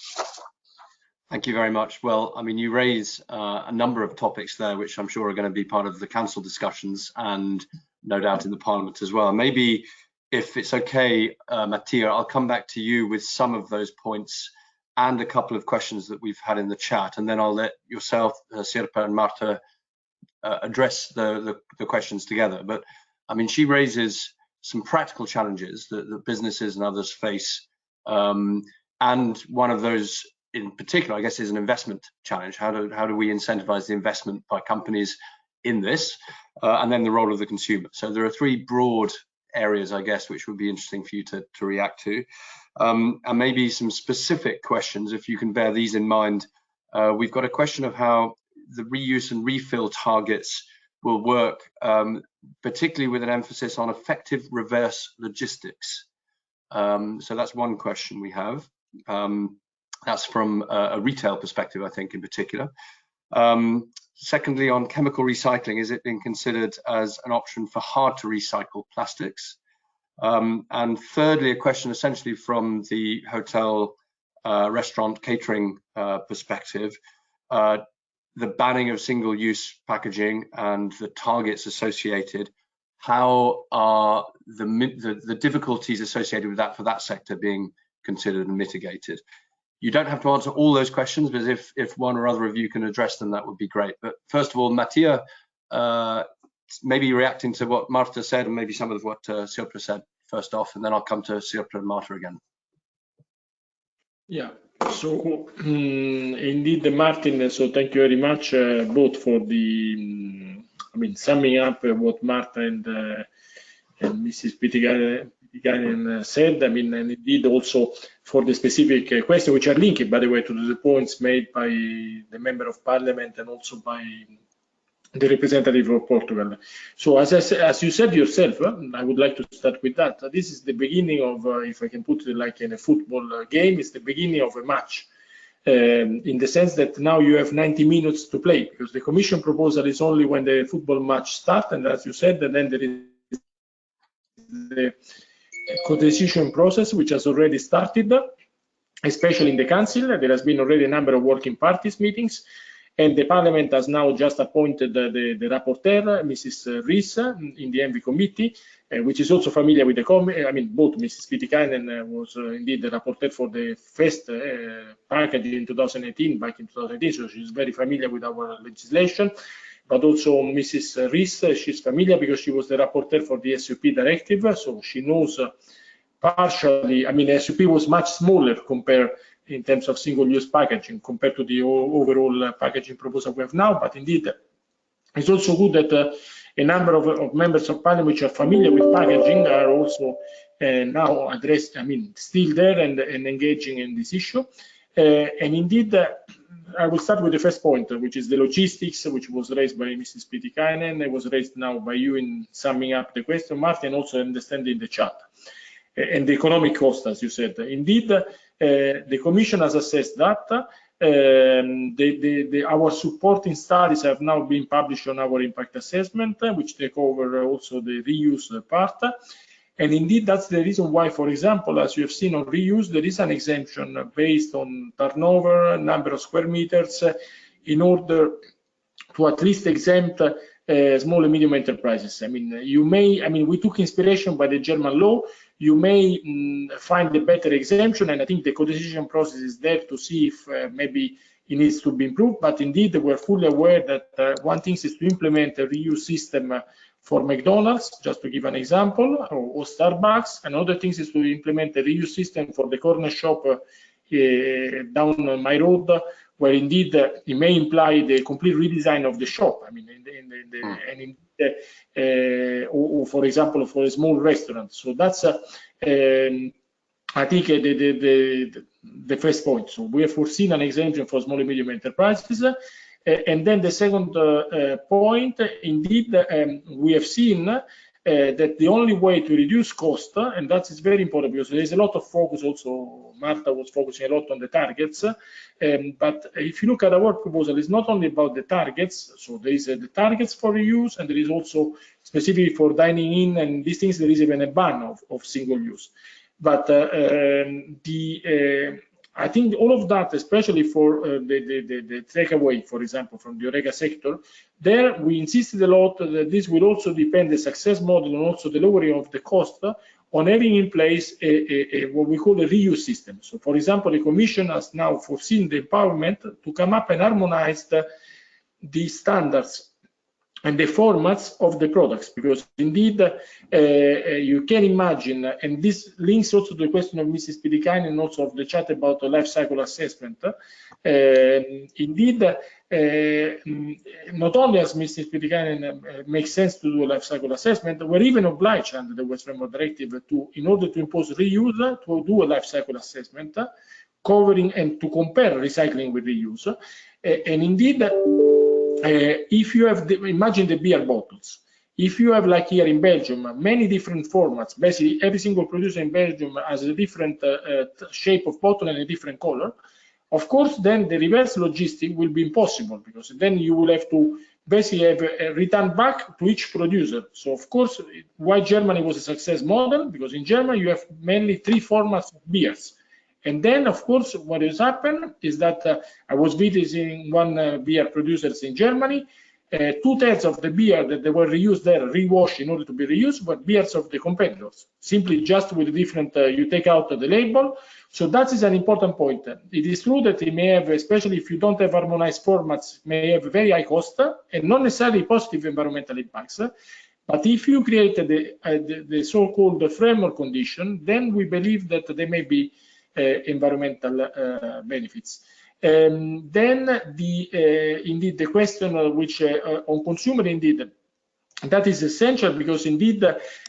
Thank you very much. Well, I mean, you raise uh, a number of topics there, which I'm sure are going to be part of the council discussions and no doubt in the parliament as well. Maybe if it's okay, uh, Mattia, I'll come back to you with some of those points and a couple of questions that we've had in the chat, and then I'll let yourself, uh, Sirpa and Marta uh, address the, the, the, questions together. But I mean, she raises some practical challenges that, that businesses and others face. Um, and one of those in particular, I guess, is an investment challenge. How do, how do we incentivize the investment by companies in this? Uh, and then the role of the consumer. So there are three broad areas, I guess, which would be interesting for you to, to react to. Um, and maybe some specific questions, if you can bear these in mind. Uh, we've got a question of how the reuse and refill targets will work, um, particularly with an emphasis on effective reverse logistics. Um, so that's one question we have. Um, that's from a, a, retail perspective, I think, in particular. Um, secondly, on chemical recycling, is it being considered as an option for hard to recycle plastics? Um, and thirdly, a question essentially from the hotel, uh, restaurant, catering uh, perspective. Uh, the banning of single-use packaging and the targets associated, how are the, the, the difficulties associated with that for that sector being considered and mitigated? You don't have to answer all those questions, but if, if one or other of you can address them, that would be great. But first of all, Mattia, uh, maybe reacting to what Marta said and maybe some of what uh, Sirpa said first off, and then I'll come to Sirpa and Marta again. Yeah, so um, indeed, Martin, so thank you very much uh, both for the, um, I mean, summing up what Marta and, uh, and Mrs. Pietikäinen uh, said. I mean, and indeed also for the specific uh, question, which are linked, by the way, to the points made by the member of parliament and also by the representative of Portugal. So as, I, as you said yourself, uh, I would like to start with that. This is the beginning of, uh, if I can put it like in a football game, it's the beginning of a match. Um, in the sense that now you have 90 minutes to play because the commission proposal is only when the football match starts and as you said and then there is the co-decision process which has already started especially in the council there has been already a number of working parties meetings and the Parliament has now just appointed the, the, the rapporteur, Mrs. Ries, in the ENVI committee, uh, which is also familiar with the committee. I mean, both Mrs. Pietikäinen uh, was uh, indeed the rapporteur for the first uh, package in 2018, back in 2018, so she's very familiar with our legislation. But also Mrs. Ries, she's familiar because she was the rapporteur for the SUP directive, so she knows partially, I mean, SUP was much smaller compared in terms of single-use packaging compared to the overall uh, packaging proposal we have now. But indeed, it's also good that uh, a number of, of, members of parliament which are familiar with packaging are also uh, now addressed, I mean, still there and, and engaging in this issue. Uh, and indeed, uh, I will start with the first point, which is the logistics, which was raised by Mrs. Pietikäinen. It was raised now by you in summing up the question, Martin, also understanding the chat. And the economic cost, as you said. Indeed, uh, the Commission has assessed that. Um, the, the, the, our supporting studies have now been published on our impact assessment, uh, which take over also the reuse part. And indeed, that's the reason why, for example, as you have seen on reuse, there is an exemption based on turnover, number of square meters, uh, in order to at least exempt uh, small and medium enterprises. I mean, you may, I mean, we took inspiration by the German law, you may mm, find a better exemption, and I think the co-decision process is there to see if uh, maybe it needs to be improved. But indeed, we're fully aware that uh, one thing is to implement a reuse system uh, for McDonald's, just to give an example, or, or Starbucks. Another thing is to implement a reuse system for the corner shop uh, down my road, where indeed uh, it may imply the complete redesign of the shop. I mean, in the, in the, in the, mm. and in uh, or, or, for example, for a small restaurant. So that's, uh, um, I think, uh, the, the, the, the first point. So we have foreseen an exemption for small and medium enterprises. Uh, and then the second uh, point, indeed, um, we have seen uh, that the only way to reduce cost, uh, and that is very important because there is a lot of focus also, Marta was focusing a lot on the targets, um, but if you look at our proposal, it's not only about the targets, so there is uh, the targets for reuse, and there is also specifically for dining in and these things, there is even a ban of, of single use. But uh, um, the uh, I think all of that, especially for uh, the, the, the, the, takeaway, for example, from the HoReCa sector, there we insisted a lot that this will also depend the success model and also the lowering of the cost on having in place a, a, a, what we call a reuse system. So, for example, the Commission has now foreseen the empowerment to come up and harmonize the, the standards and the formats of the products because indeed uh, uh, you can imagine and this links also to the question of Mrs. Pietikäinen and also of the chat about the life cycle assessment uh, indeed uh, not only as Mrs. Pietikäinen uh, makes sense to do a life cycle assessment we're even obliged under the Waste Framework Directive to in order to impose reuse to do a life cycle assessment covering and to compare recycling with reuse and indeed if you have, the, imagine the beer bottles. If you have, like here in Belgium, many different formats, basically every single producer in Belgium has a different uh, uh, shape of bottle and a different color, of course, then the reverse logistic will be impossible because then you will have to basically have a return back to each producer. So of course, why Germany was a success model? Because in Germany you have mainly three formats of beers. And then, of course, what has happened is that uh, I was visiting one uh, beer producers in Germany. Uh, two-thirds of the beer that they were reused there, rewashed in order to be reused, were beers of the competitors. Simply just with different, uh, you take out the label. So that is an important point. It is true that it may have, especially if you don't have harmonized formats, may have very high cost and not necessarily positive environmental impacts. But if you create the, uh, the, the so-called framework condition, then we believe that there may be uh, environmental uh, benefits. Um, then the uh, indeed the question which on consumer indeed that is essential because indeed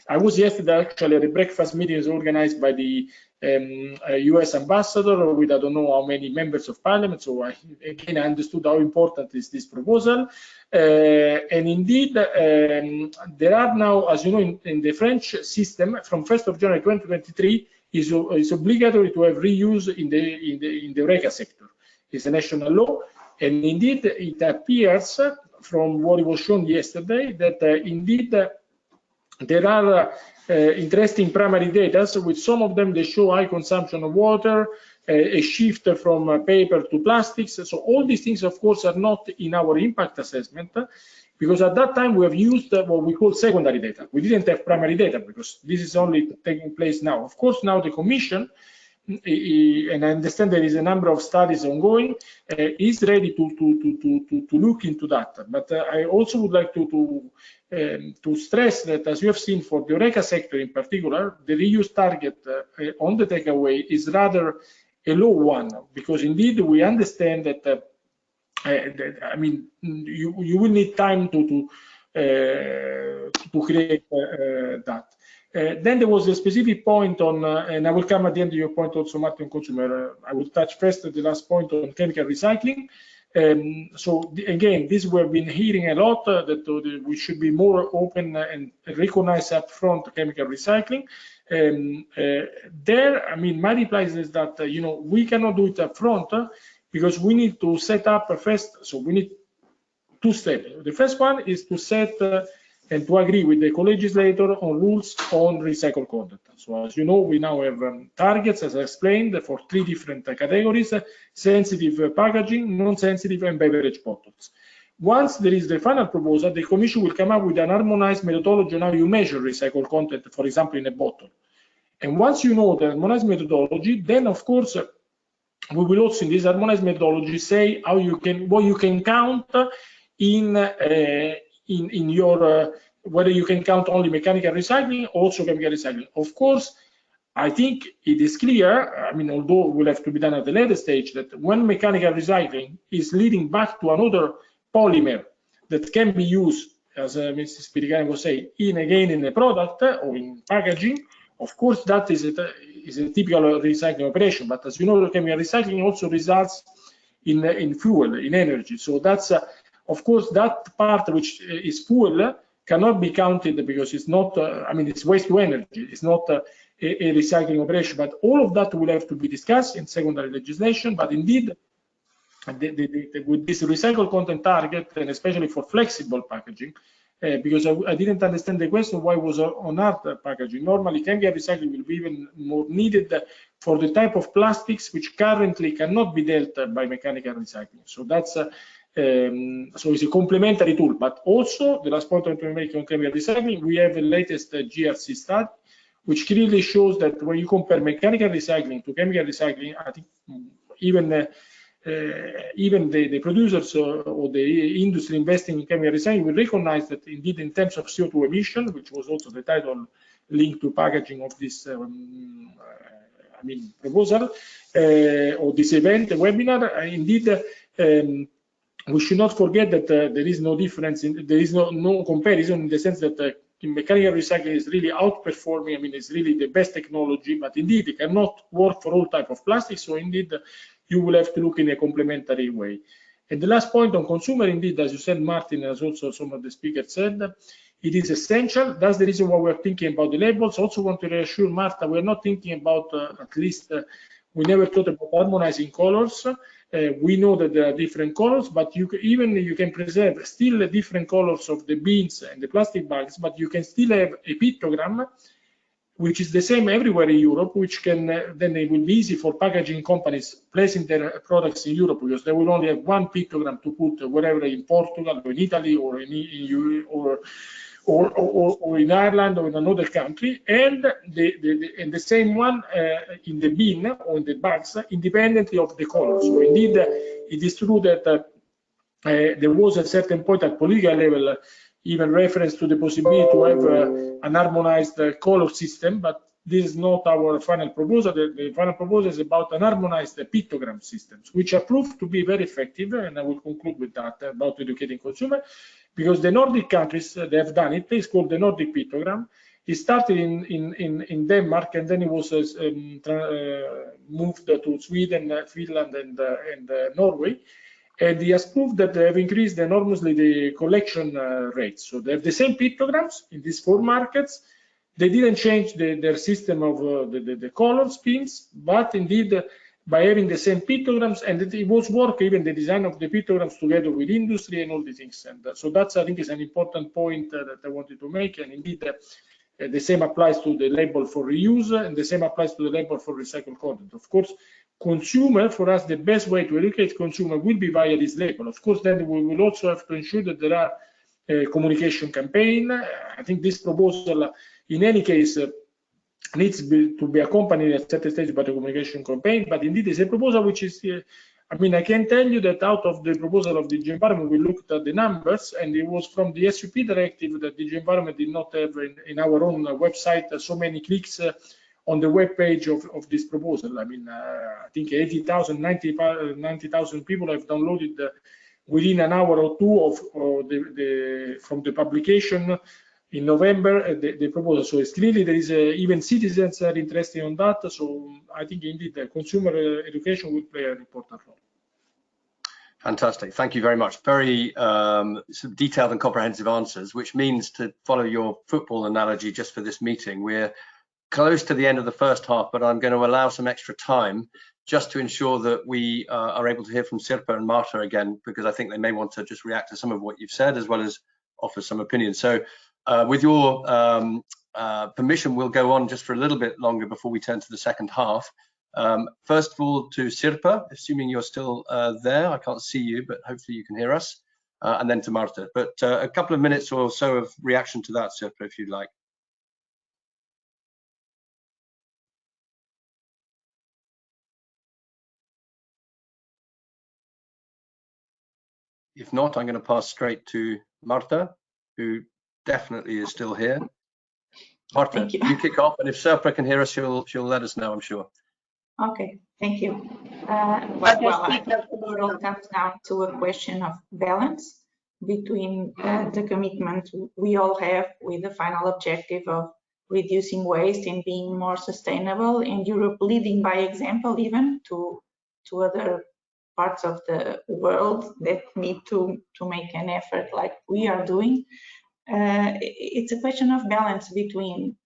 I was yesterday actually at a breakfast meeting organized by the um, US ambassador with I don't know how many members of parliament. So I, again, I understood how important is this proposal. Uh, and indeed, um, there are now, as you know, in, in, the French system from 1st of January 2023, is, is obligatory to have reuse in the in the in the HoReCa sector. It's a national law, and indeed it appears from what was shown yesterday that uh, indeed uh, there are uh, interesting primary data. So with some of them, they show high consumption of water, a shift from uh, paper to plastics. So all these things, of course, are not in our impact assessment because at that time we have used what we call secondary data. We didn't have primary data because this is only taking place now. Of course, now the Commission, and I understand there is a number of studies ongoing, uh, is ready to, to, to, to, to look into that. But uh, I also would like to, to, um, to stress that, as you have seen for the HoReCa sector in particular, the reuse target uh, on the takeaway is rather a low one, because indeed we understand that uh, I mean, you you will need time to to uh, to create uh, that. Uh, then there was a specific point on, uh, and I will come at the end of your point also, Martin Consumer. Uh, I will touch first the last point on chemical recycling. Um, so again, this we've been hearing a lot uh, that we should be more open and recognize upfront chemical recycling. Um, there, I mean, my reply is that you know we cannot do it up upfront because we need to set up a first, so we need two steps. The first one is to set uh, and to agree with the co-legislator on rules on recycled content. So as you know, we now have um, targets, as I explained, for three different uh, categories, uh, sensitive uh, packaging, non-sensitive, and beverage bottles. Once there is the final proposal, the Commission will come up with an harmonized methodology on how you measure recycled content, for example, in a bottle. And once you know the harmonized methodology, then of course, we will also in this harmonized methodology say how you can what you can count in uh, in in your uh, whether you can count only mechanical recycling or also chemical recycling of course i think it is clear i mean although it will have to be done at the later stage that when mechanical recycling is leading back to another polymer that can be used as uh, mrs Pietikäinen was saying in again in a product or in packaging of course that is a, is a typical recycling operation. But as you know, chemical recycling also results in in fuel, in energy. So that's uh, of course that part which is fuel cannot be counted because it's not. Uh, I mean, it's waste to energy. It's not uh, a, a recycling operation. But all of that will have to be discussed in secondary legislation. But indeed, the, the, the, with this recycled content target, and especially for flexible packaging, uh, because I, I, didn't understand the question why was on art packaging. Normally, chemical recycling will be even more needed for the type of plastics which currently cannot be dealt by mechanical recycling. So that's uh, um, so it's a complementary tool. But also, the last point I want to make on chemical recycling, we have the latest uh, JRC study, which clearly shows that when you compare mechanical recycling to chemical recycling, I think even uh, uh, even the, the producers or, or, the industry investing in chemical recycling will recognize that indeed in terms of CO2 emission, which was also the title linked to packaging of this um, uh, I mean proposal uh, or this event, webinar, uh, indeed um, we should not forget that uh, there is no difference, in, there is no, no comparison in the sense that uh, mechanical recycling is really outperforming. I mean, it's really the best technology, but indeed it cannot work for all type of plastics. So indeed, you will have to look in a complementary way. And the last point on consumer, indeed, as you said, Martin, as also some of the speakers said, it is essential. That's the reason why we're thinking about the labels. Also want to reassure Marta, we're not thinking about, uh, at least, uh, we never thought about harmonizing colors. Uh, we know that there are different colors, but you can, even you can preserve still different colors of the beans and the plastic bags, but you can still have a pictogram which is the same everywhere in Europe, which can uh, then it will be easy for packaging companies placing their products in Europe because they will only have one pictogram to put wherever in Portugal or in Italy or in, in or, or, or, or, in Ireland or in another country, and the, the, the and the same one uh, in the bin or in the bags, independently of the color. So indeed, uh, it is true that uh, uh there was a certain point at political level even reference to the possibility to have uh, an harmonized uh, color system, but this is not our final proposal. The, the, final proposal is about an harmonized pictogram systems, which are proved to be very effective, and I will conclude with that about educating consumer, because the Nordic countries, uh, they have done it. It's called the Nordic pictogram. It started in, in, in, in Denmark, and then it was uh, um, uh, moved to Sweden, Finland, and, and Norway and he has proved that they have increased enormously the collection uh, rates. So they have the same pictograms in these four markets. They didn't change the, their system of uh, the, the, the, color schemes, but indeed uh, by having the same pictograms, and it, it, was work even the design of the pictograms together with industry and all the things. And uh, so that's I think is an important point uh, that I wanted to make. And indeed, uh, the same applies to the label for reuse, and the same applies to the label for recycled content. Of course, consumer, for us, the best way to educate consumer will be via this label. Of course, then we will also have to ensure that there are a communication campaign. I think this proposal, in any case, uh, needs be, to be accompanied at certain stage by the communication campaign, but indeed it's a proposal which is, uh, I mean, I can tell you that out of the proposal of the DG Environment, we looked at the numbers, and it was from the SUP directive that the DG Environment did not have in, in our own website so many clicks uh, on the web page of, of this proposal. I mean, uh, I think 80,000, 90,000 90, people have downloaded uh, within an hour or two of, the, the, from the publication in November uh, the, the, proposal. So it's clearly there is uh, even citizens are interested on that. So I think indeed the consumer uh, education will play an important role. Fantastic. Thank you very much. Very um, detailed and comprehensive answers, which means to follow your football analogy just for this meeting, we're close to the end of the first half, but I'm going to allow some extra time just to ensure that we uh, are able to hear from Sirpa and Marta again, because I think they may want to just react to some of what you've said as well as offer some opinions. So uh, with your um, uh, permission, we'll go on just for a little bit longer before we turn to the second half. Um, first of all, to Sirpa, assuming you're still uh, there, I can't see you, but hopefully you can hear us, uh, and then to Marta. But uh, a couple of minutes or so of reaction to that, Sirpa, if you'd like. If not, I'm going to pass straight to Marta, who definitely is still here. Marta, you. you. kick off, and if Sirpa can hear us, she'll she'll let us know, I'm sure. Okay, thank you. Uh, well, well it all comes down to a question of balance between uh, the commitment we all have with the final objective of reducing waste and being more sustainable and Europe leading by example even to to other parts of the world that need to to make an effort like we are doing uh, it's a question of balance between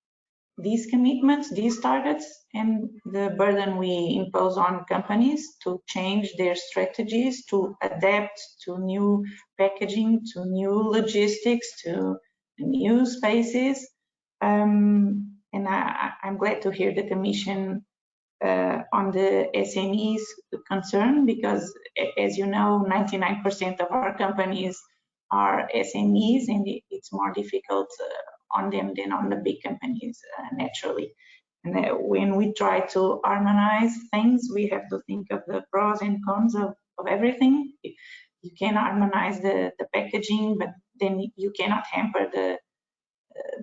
these commitments, these targets, and the burden we impose on companies to change their strategies, to adapt to new packaging, to new logistics, to new spaces. Um, and I, am glad to hear that the Commission uh, on the SMEs concern because, as you know, 99% of our companies are SMEs and it's more difficult uh, on them than on the big companies uh, naturally. And uh, when we try to harmonize things, we have to think of the pros and cons of, of everything. You can harmonize the, the packaging, but then you cannot hamper the uh,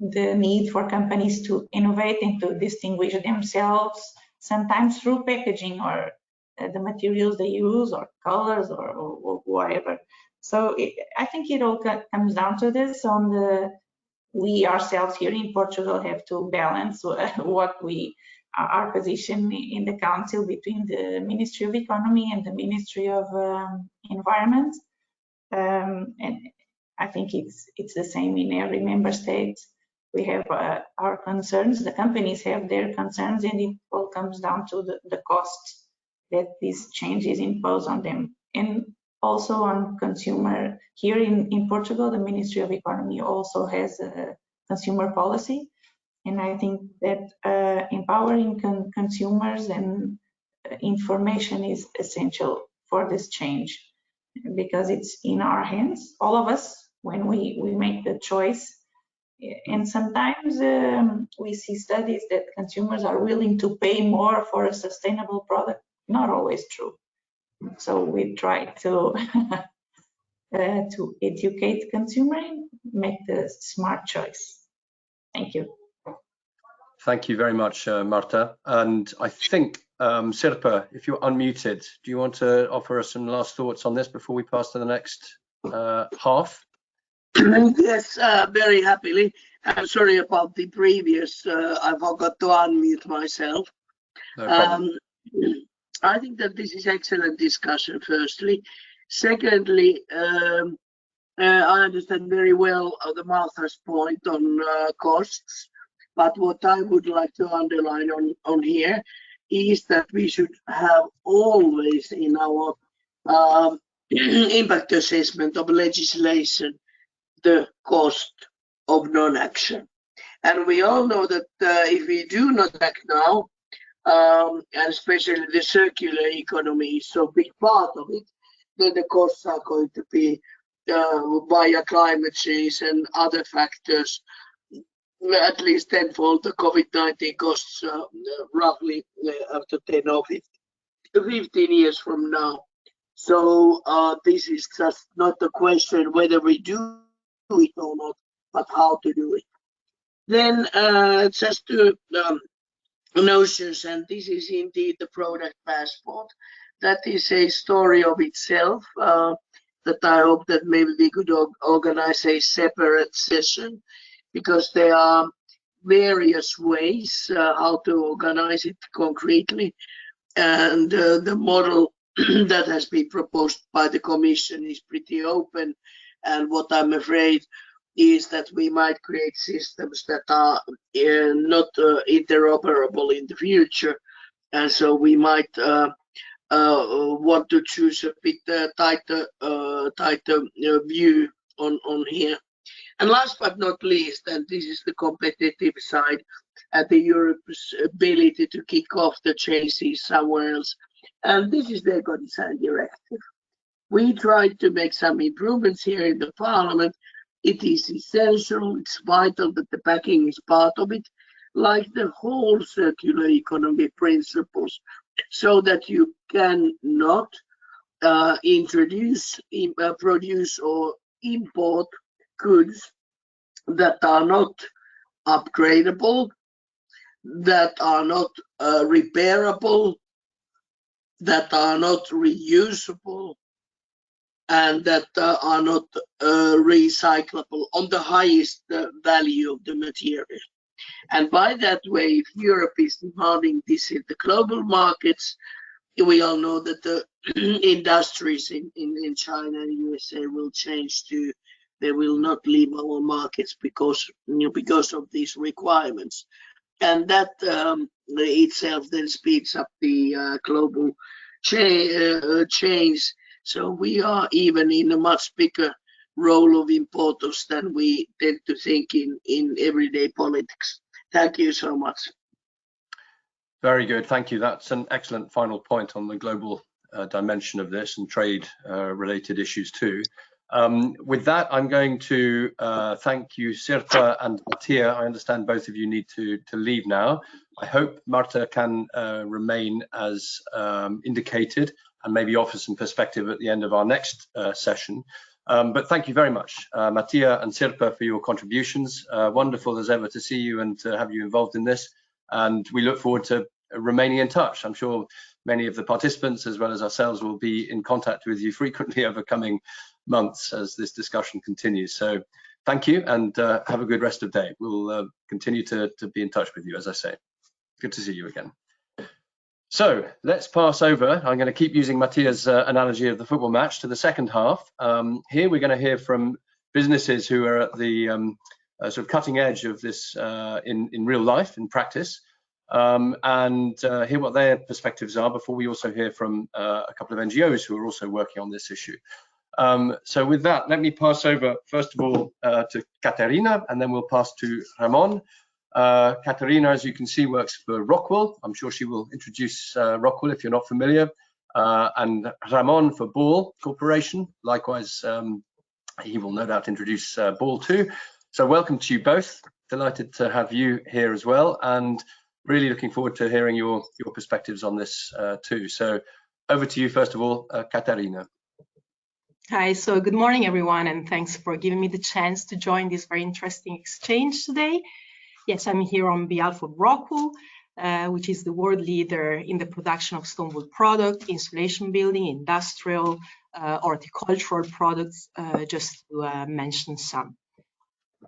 the need for companies to innovate and to distinguish themselves, sometimes through packaging or uh, the materials they use or colors or, or, or whatever. So it, I think it all comes down to this on the, we ourselves here in Portugal have to balance what we, our position in the council between the Ministry of Economy and the Ministry of um, Environment. Um, and I think it's, it's the same in every member state. We have uh, our concerns, the companies have their concerns and it all comes down to the, the cost that these changes impose on them. And also on consumer. Here in, in Portugal, the Ministry of Economy also has a consumer policy. And I think that uh, empowering con consumers and information is essential for this change because it's in our hands, all of us, when we, we make the choice. And sometimes um, we see studies that consumers are willing to pay more for a sustainable product. Not always true. So we try to uh, to educate consumer, make the smart choice. Thank you. Thank you very much, uh, Marta. And I think, um, Sirpa, if you're unmuted, do you want to offer us some last thoughts on this before we pass to the next uh, half? yes, uh, very happily. I'm sorry about the previous, uh, I forgot to unmute myself. No um, I think that this is excellent discussion, firstly. Secondly, um, uh, I understand very well uh, the Martha's point on uh, costs, but what I would like to underline on, on here is that we should have always in our um, impact assessment of legislation the cost of non-action. And we all know that uh, if we do not act now, um, and especially the circular economy is so big part of it, then the costs are going to be uh, via climate change and other factors, at least tenfold the COVID-19 costs uh, roughly uh, after 10 or 15, 15 years from now. So uh, this is just not a question whether we do it or not, but how to do it. Then uh, just to um, notions and this is indeed the product passport. That is a story of itself uh, that i hope that maybe we could organize a separate session because there are various ways uh, how to organize it concretely. And uh, the model that has been proposed by the commission is pretty open and what i'm afraid is that we might create systems that are uh, not uh, interoperable in the future. And so we might uh, uh want to choose a bit uh, tighter, uh, tighter view on, on here. And last but not least, and this is the competitive side, at the Europe's ability to kick off the changes somewhere else. And this is the eco-design directive. We tried to make some improvements here in the parliament, it is essential, it's vital that the packing is part of it, like the whole circular economy principles, so that you cannot uh, introduce, uh, produce or import goods that are not upgradable, that are not uh, repairable, that are not reusable, and that uh, are not uh, recyclable on the highest uh, value of the material. And by that way, if Europe is demanding this in the global markets, we all know that the industries in, in, in China and USA will change to they will not leave our markets because you know, because of these requirements and that um, itself then speeds up the uh, global cha uh, change so we are even in a much bigger role of importance than we tend to think in in everyday politics thank you so much very good thank you that's an excellent final point on the global uh, dimension of this and trade uh, related issues too. Um, with that, I'm going to uh, thank you, Sirpa and Mattia. I understand both of you need to, to leave now. I hope Marta can uh, remain as um, indicated and maybe offer some perspective at the end of our next uh, session. Um, but thank you very much, uh, Mattia and Sirpa, for your contributions. wonderful as ever to see you and to have you involved in this. And we look forward to remaining in touch. I'm sure many of the participants as well as ourselves will be in contact with you frequently over coming months as this discussion continues. So thank you and uh, have a good rest of day. We'll uh, continue to, to be in touch with you, as I say. Good to see you again. So let's pass over. I'm going to keep using Mattia's uh, analogy of the football match to the second half. Um, here we're going to hear from businesses who are at the um, uh, sort of cutting edge of this uh, in, in real life, in practice um, and uh, hear what their perspectives are before we also hear from uh, a couple of NGOs who are also working on this issue. Um, so with that, let me pass over first of all uh, to Katerina and then we'll pass to Ramon. Uh, Katerina, as you can see, works for Rockwool. I'm sure she will introduce uh, Rockwool if you're not familiar. Uh, and Ramon for Ball Corporation. Likewise, um, he will no doubt introduce Ball too. So welcome to you both. Delighted to have you here as well. And really looking forward to hearing your your perspectives on this uh, too. So over to you first of all, uh, Katarina. Hi, so good morning everyone and thanks for giving me the chance to join this very interesting exchange today. Yes, I'm here on behalf of Rockwool, uh, which is the world leader in the production of stone wool product, insulation building, industrial, uh, horticultural products, uh, just to uh, mention some.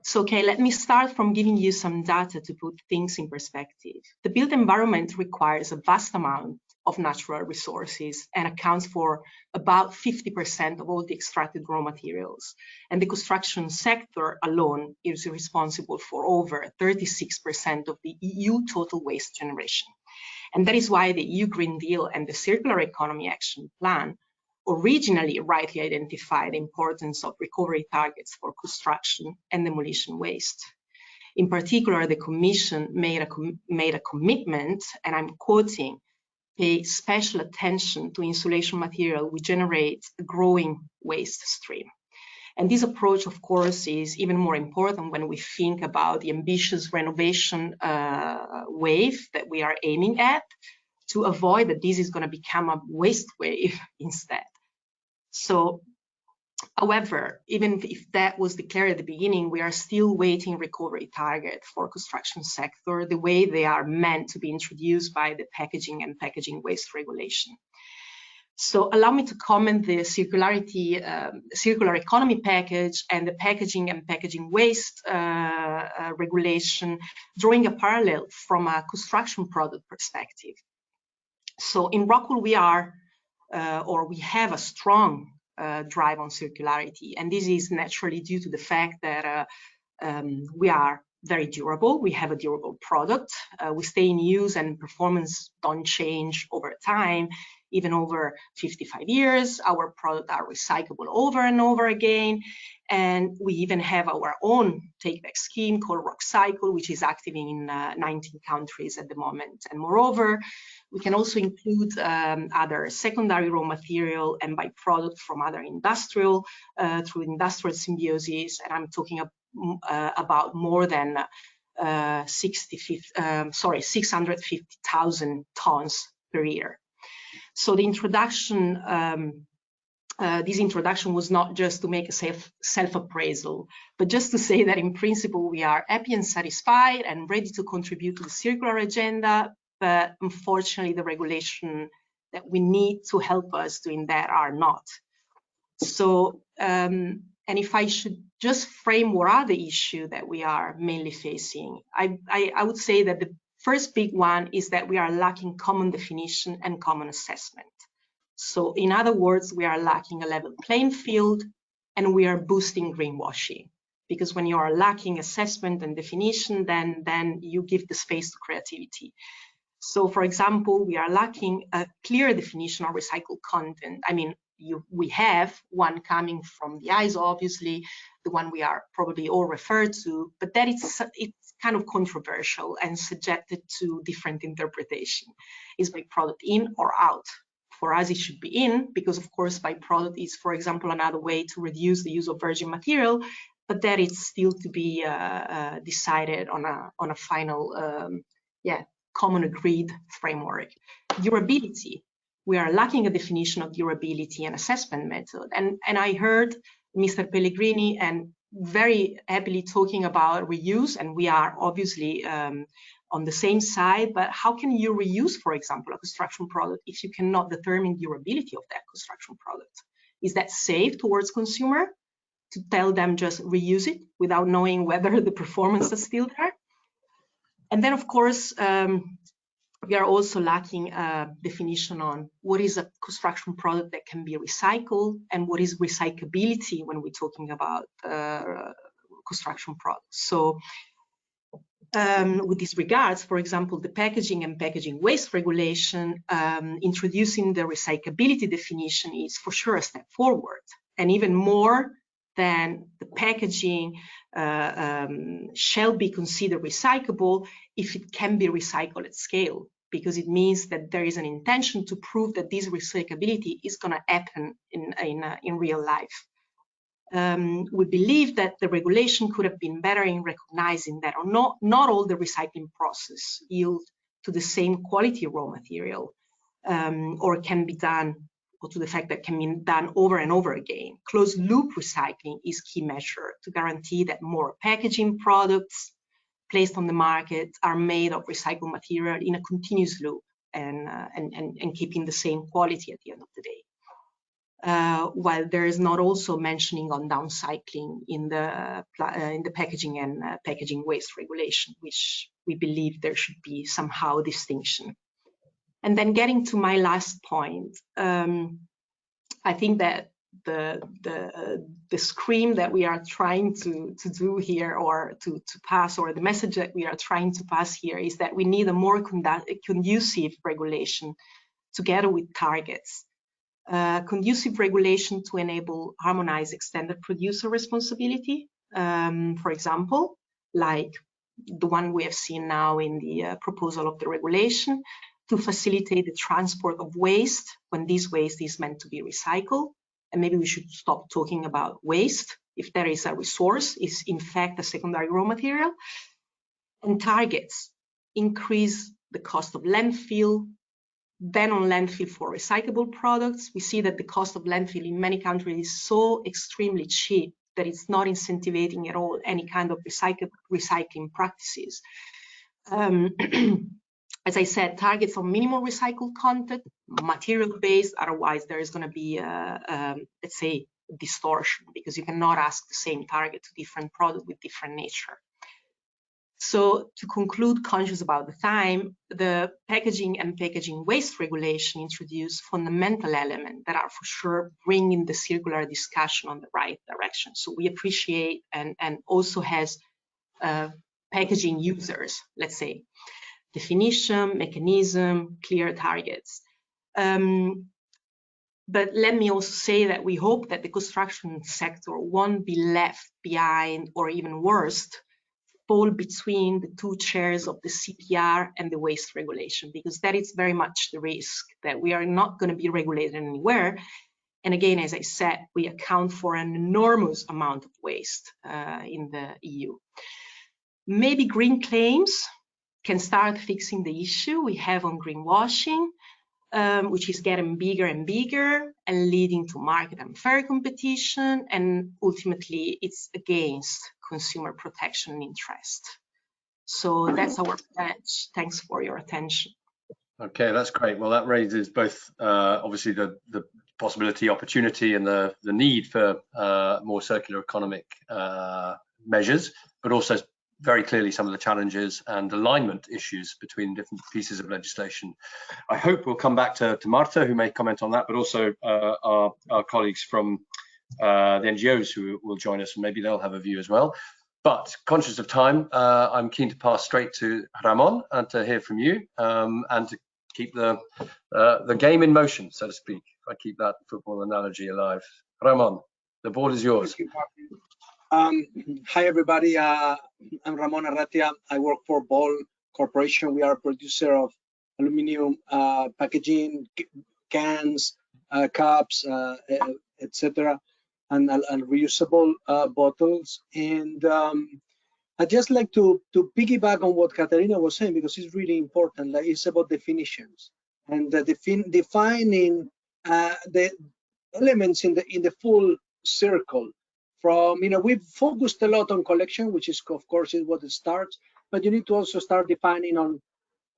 So, okay, let me start from giving you some data to put things in perspective. The built environment requires a vast amount of natural resources and accounts for about 50% of all the extracted raw materials. And the construction sector alone is responsible for over 36% of the EU total waste generation. And that is why the EU Green Deal and the Circular Economy Action Plan originally rightly identified the importance of recovery targets for construction and demolition waste. In particular, the Commission made a, made a commitment, and I'm quoting, pay special attention to insulation material we generate a growing waste stream. And this approach, of course, is even more important when we think about the ambitious renovation uh, wave that we are aiming at to avoid that this is going to become a waste wave instead. So, however, even if that was declared at the beginning, we are still waiting recovery target for construction sector the way they are meant to be introduced by the packaging and packaging waste regulation. So allow me to comment the circularity, um, circular economy package and the packaging and packaging waste uh, uh, regulation, drawing a parallel from a construction product perspective. So in Rockwool, we are uh, or we have a strong uh, drive on circularity. And this is naturally due to the fact that uh, um, we are very durable. We have a durable product. Uh, we stay in use and performance don't change over time, even over 55 years. Our products are recyclable over and over again. And we even have our own take-back scheme called RockCycle, which is active in uh, 19 countries at the moment. And moreover, we can also include um, other secondary raw material and byproduct from other industrial uh, through industrial symbiosis. And I'm talking uh, about more than uh, 60, um, sorry, 650,000 tons per year. So the introduction, um, uh, this introduction was not just to make a self, self-appraisal, but just to say that in principle, we are happy and satisfied and ready to contribute to the circular agenda, but unfortunately the regulation that we need to help us doing that are not. So, um, and if I should just frame what are the issue that we are mainly facing, I, I, I would say that the first big one is that we are lacking common definition and common assessment. So in other words, we are lacking a level playing field and we are boosting greenwashing because when you are lacking assessment and definition, then, then you give the space to creativity. So for example, we are lacking a clear definition of recycled content. I mean, you, we have one coming from the ISO, obviously, the one we are probably all referred to, but that it's, it's kind of controversial and subjected to different interpretation. Is by product in or out? For us, it should be in because, of course, by product is, for example, another way to reduce the use of virgin material, but that is still to be uh, uh, decided on a on a final, um, yeah, common agreed framework. Durability we are lacking a definition of durability and assessment method. And, and I heard Mr. Pellegrini and very happily talking about reuse, and we are obviously um, on the same side, but how can you reuse, for example, a construction product if you cannot determine durability of that construction product? Is that safe towards consumer to tell them just reuse it without knowing whether the performance is still there? And then, of course, um, we are also lacking a definition on what is a construction product that can be recycled and what is recyclability when we're talking about uh, construction products. So um, with these regards, for example, the packaging and packaging waste regulation, um, introducing the recyclability definition is for sure a step forward. And even more than the packaging uh, um, shall be considered recyclable if it can be recycled at scale, because it means that there is an intention to prove that this recyclability is going to happen in, in, uh, in real life. Um, we believe that the regulation could have been better in recognizing that or not, not all the recycling process yield to the same quality raw material um, or can be done or to the fact that can be done over and over again. Closed loop recycling is key measure to guarantee that more packaging products placed on the market are made of recycled material in a continuous loop and, uh, and, and, and, keeping the same quality at the end of the day. Uh, while there is not also mentioning on downcycling in the uh, in the packaging and uh, packaging waste regulation, which we believe there should be somehow distinction. And then getting to my last point, um, I think that the the the scream that we are trying to to do here or to to pass or the message that we are trying to pass here is that we need a more conducive regulation together with targets. Uh, conducive regulation to enable harmonized extended producer responsibility um, for example like the one we have seen now in the uh, proposal of the regulation to facilitate the transport of waste when this waste is meant to be recycled. And maybe we should stop talking about waste if there is a resource, is in fact a secondary raw material. And targets increase the cost of landfill, then on landfill for recyclable products. We see that the cost of landfill in many countries is so extremely cheap that it's not incentivizing at all any kind of recycling practices. Um, as I said, targets on minimal recycled content, material based, otherwise there is going to be, a, let's say, distortion because you cannot ask the same target to different product with different nature. So to conclude, conscious about the time, the packaging and packaging waste regulation introduce fundamental elements that are for sure bringing the circular discussion on the right direction. So we appreciate and, and also has uh, packaging users, let's say definition, mechanism, clear targets. Um, but let me also say that we hope that the construction sector won't be left behind or even worse, fall between the two chairs of the CPR and the waste regulation, because that is very much the risk that we are not going to be regulated anywhere. And again, as I said, we account for an enormous amount of waste uh, in the EU. Maybe green claims can start fixing the issue we have on greenwashing, um, which is getting bigger and bigger and leading to market unfair competition. And ultimately, it's against consumer protection interest. So that's our pledge. Thanks for your attention. Okay, that's great. Well, that raises both uh, obviously the, the possibility, opportunity, and the, the need for uh, more circular economic uh, measures, but also very clearly some of the challenges and alignment issues between different pieces of legislation. I hope we'll come back to, to Marta, who may comment on that, but also uh, our, our, colleagues from uh, the NGOs who will join us, and maybe they'll have a view as well. But conscious of time, uh, I'm keen to pass straight to Ramon and to hear from you um, and to keep the uh, the game in motion, so to speak. If I keep that football analogy alive. Ramon, the board is yours. Um, hi, everybody. Uh, I'm Ramon Arratia. I work for Ball Corporation. We are a producer of aluminum uh, packaging, cans, uh, cups, uh, etc., and, and, reusable uh, bottles. And um, I'd just like to, to piggyback on what Katerina was saying because it's really important. Like it's about definitions and defin defining uh, the elements in the in the full circle. From you know we've focused a lot on collection, which is of course is what it starts, but you need to also start defining on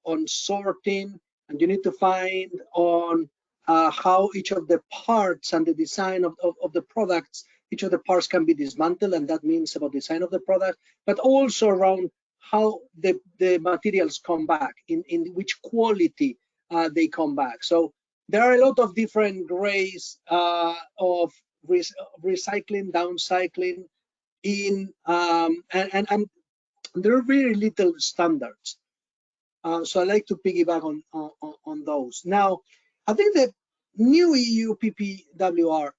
on sorting, and you need to find on uh, how each of the parts and the design of, of, of the products each of the parts can be dismantled and that means about design of the product but also around how the the materials come back in in which quality uh, they come back. So there are a lot of different ways uh, of re recycling downcycling in um, and, and, and there are very little standards uh, so i like to piggyback on, on on those now i think the new eu ppwr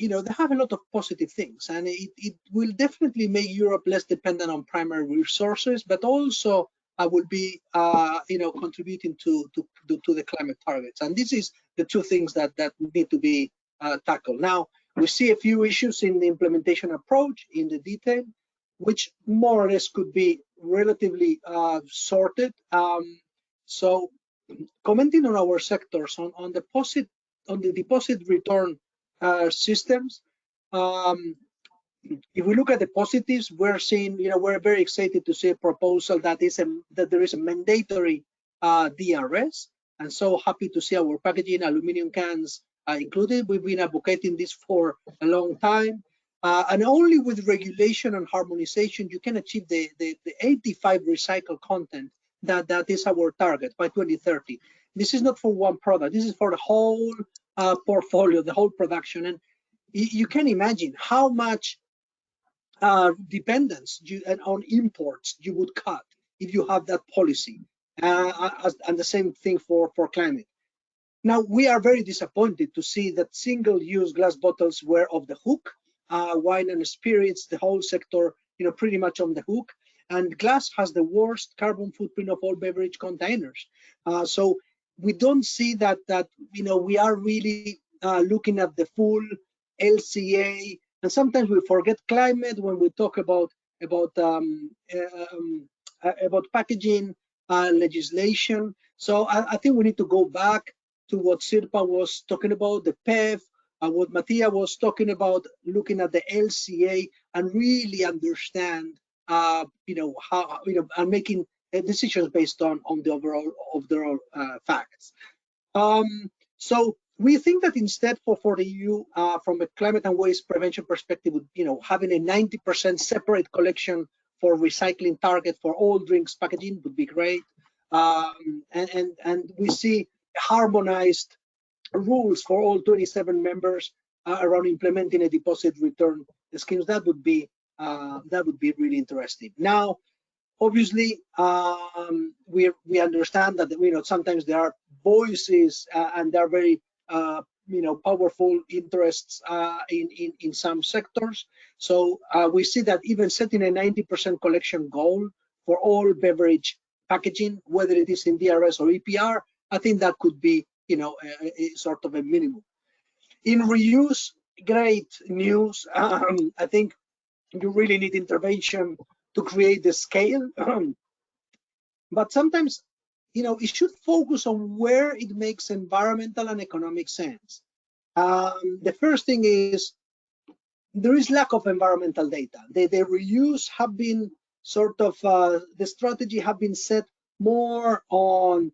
you know, they have a lot of positive things and it, it will definitely make Europe less dependent on primary resources, but also uh, will be, uh, you know, contributing to, to, to, the climate targets. And this is the two things that, that need to be uh, tackled. Now, we see a few issues in the implementation approach in the detail, which more or less could be relatively uh, sorted. Um, so commenting on our sectors on, on deposit on the deposit return uh, systems. Um, if we look at the positives, we're seeing, you know, we're very excited to see a proposal that is a, that there is a mandatory uh, DRS, and so happy to see our packaging aluminum cans included. We've been advocating this for a long time. Uh, and only with regulation and harmonization you can achieve the, the, the 85 recycled content that that is our target by 2030 this is not for one product this is for the whole uh, portfolio, the whole production. And you can imagine how much uh, dependence you, on imports you would cut if you have that policy. Uh, as, and the same thing for, for climate. Now, we are very disappointed to see that single-use glass bottles were off the hook. Uh, wine and spirits, the whole sector, you know, pretty much on the hook. And glass has the worst carbon footprint of all beverage containers. Uh, so we don't see that that you know we are really uh, looking at the full LCA, and sometimes we forget climate when we talk about about um, um, uh, about packaging uh, legislation. So I, I, think we need to go back to what Sirpa was talking about, the PEF, and what Mattia was talking about, looking at the LCA and really understand, uh, you know, how you know, and making decisions based on on the overall overall uh, facts. Um, so we think that instead for for the EU, uh, from a climate and waste prevention perspective, you know, having a 90% separate collection for recycling target for all drinks packaging would be great. Um, and, and and we see harmonized rules for all 27 members uh, around implementing a deposit return schemes. That would be uh, that would be really interesting. Now, obviously um, we we understand that you know sometimes there are voices uh, and there are very uh, you know powerful interests uh, in, in in some sectors so uh, we see that even setting a 90% collection goal for all beverage packaging whether it is in DRS or EPR I think that could be you know a, a sort of a minimum in reuse great news um, I think you really need intervention to create the scale. but sometimes, you know, it should focus on where it makes environmental and economic sense. Um, the first thing is there is lack of environmental data. The, the reuse have been sort of uh, the strategy have been set more on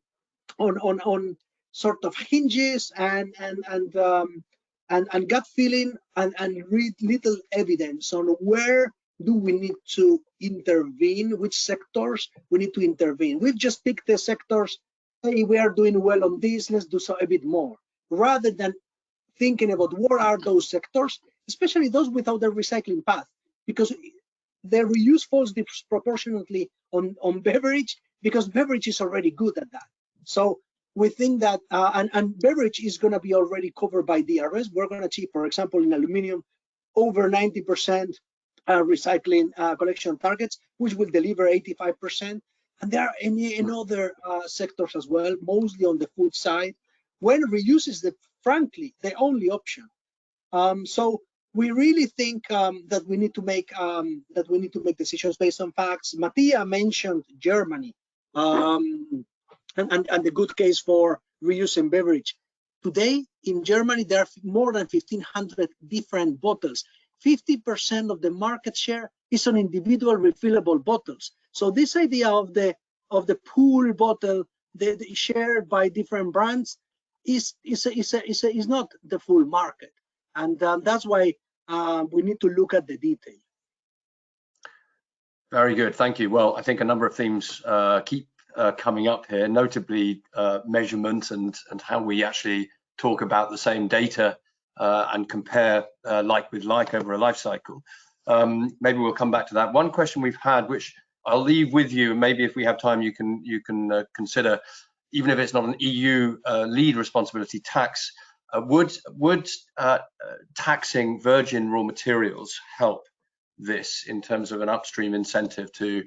on on on sort of hinges and and and um, and, and gut feeling and, and read little evidence on where do we need to intervene, which sectors we need to intervene. We've just picked the sectors, hey, we are doing well on this, let's do so a bit more, rather than thinking about what are those sectors, especially those without the recycling path, because the reuse falls disproportionately on, on beverage because beverage is already good at that. So we think that, uh, and, and beverage is going to be already covered by DRS. We're going to achieve, for example, in aluminum, over 90% uh, recycling uh, collection targets, which will deliver 85%. And there are any in other uh, sectors as well, mostly on the food side, when reuse is the, frankly, the only option. Um, so we really think um, that we need to make um, that we need to make decisions based on facts. Mattia mentioned Germany um, and, and, and the good case for reusing beverage. Today in Germany, there are more than 1,500 different bottles. 50% of the market share is on individual refillable bottles. So this idea of the of the pool bottle the, the shared by different brands is is a, is, a, is, a, is not the full market, and um, that's why uh, we need to look at the detail. Very good, thank you. Well, I think a number of themes uh, keep uh, coming up here, notably uh, measurement and and how we actually talk about the same data uh, and compare uh, like with like over a life cycle. Um, maybe we'll come back to that. One question we've had, which I'll leave with you, maybe if we have time, you can you can uh, consider, even if it's not an EU uh, lead responsibility, tax. Would would taxing virgin raw materials help this in terms of an upstream incentive to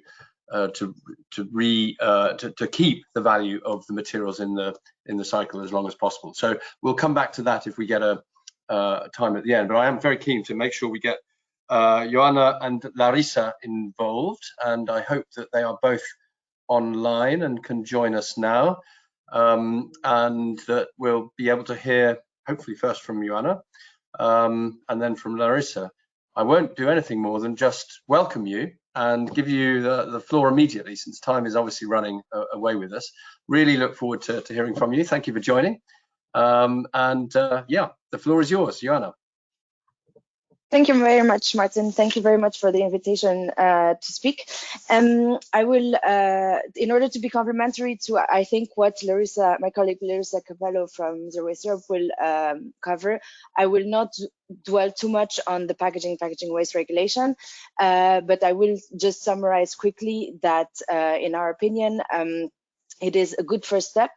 to to re to, to keep the value of the materials in the in the cycle as long as possible? So we'll come back to that if we get a uh, time at the end. But I am very keen to make sure we get uh, Joanna and Larissa involved, and I hope that they are both online and can join us now, um, and that we'll be able to hear, hopefully first from Joanna, um, and then from Larissa. I won't do anything more than just welcome you and give you the, the floor immediately, since time is obviously running uh, away with us. Really look forward to, to hearing from you. Thank you for joining. Um, and uh, yeah, the floor is yours, Joanna. Thank you very much, Martin. Thank you very much for the invitation uh, to speak. Um, I will, uh, in order to be complementary to, I think, what Larissa, my colleague Larissa Copello from Zero Waste Europe will um, cover, I will not dwell too much on the packaging, packaging waste regulation, uh, but I will just summarize quickly that, uh, in our opinion, um, it is a good first step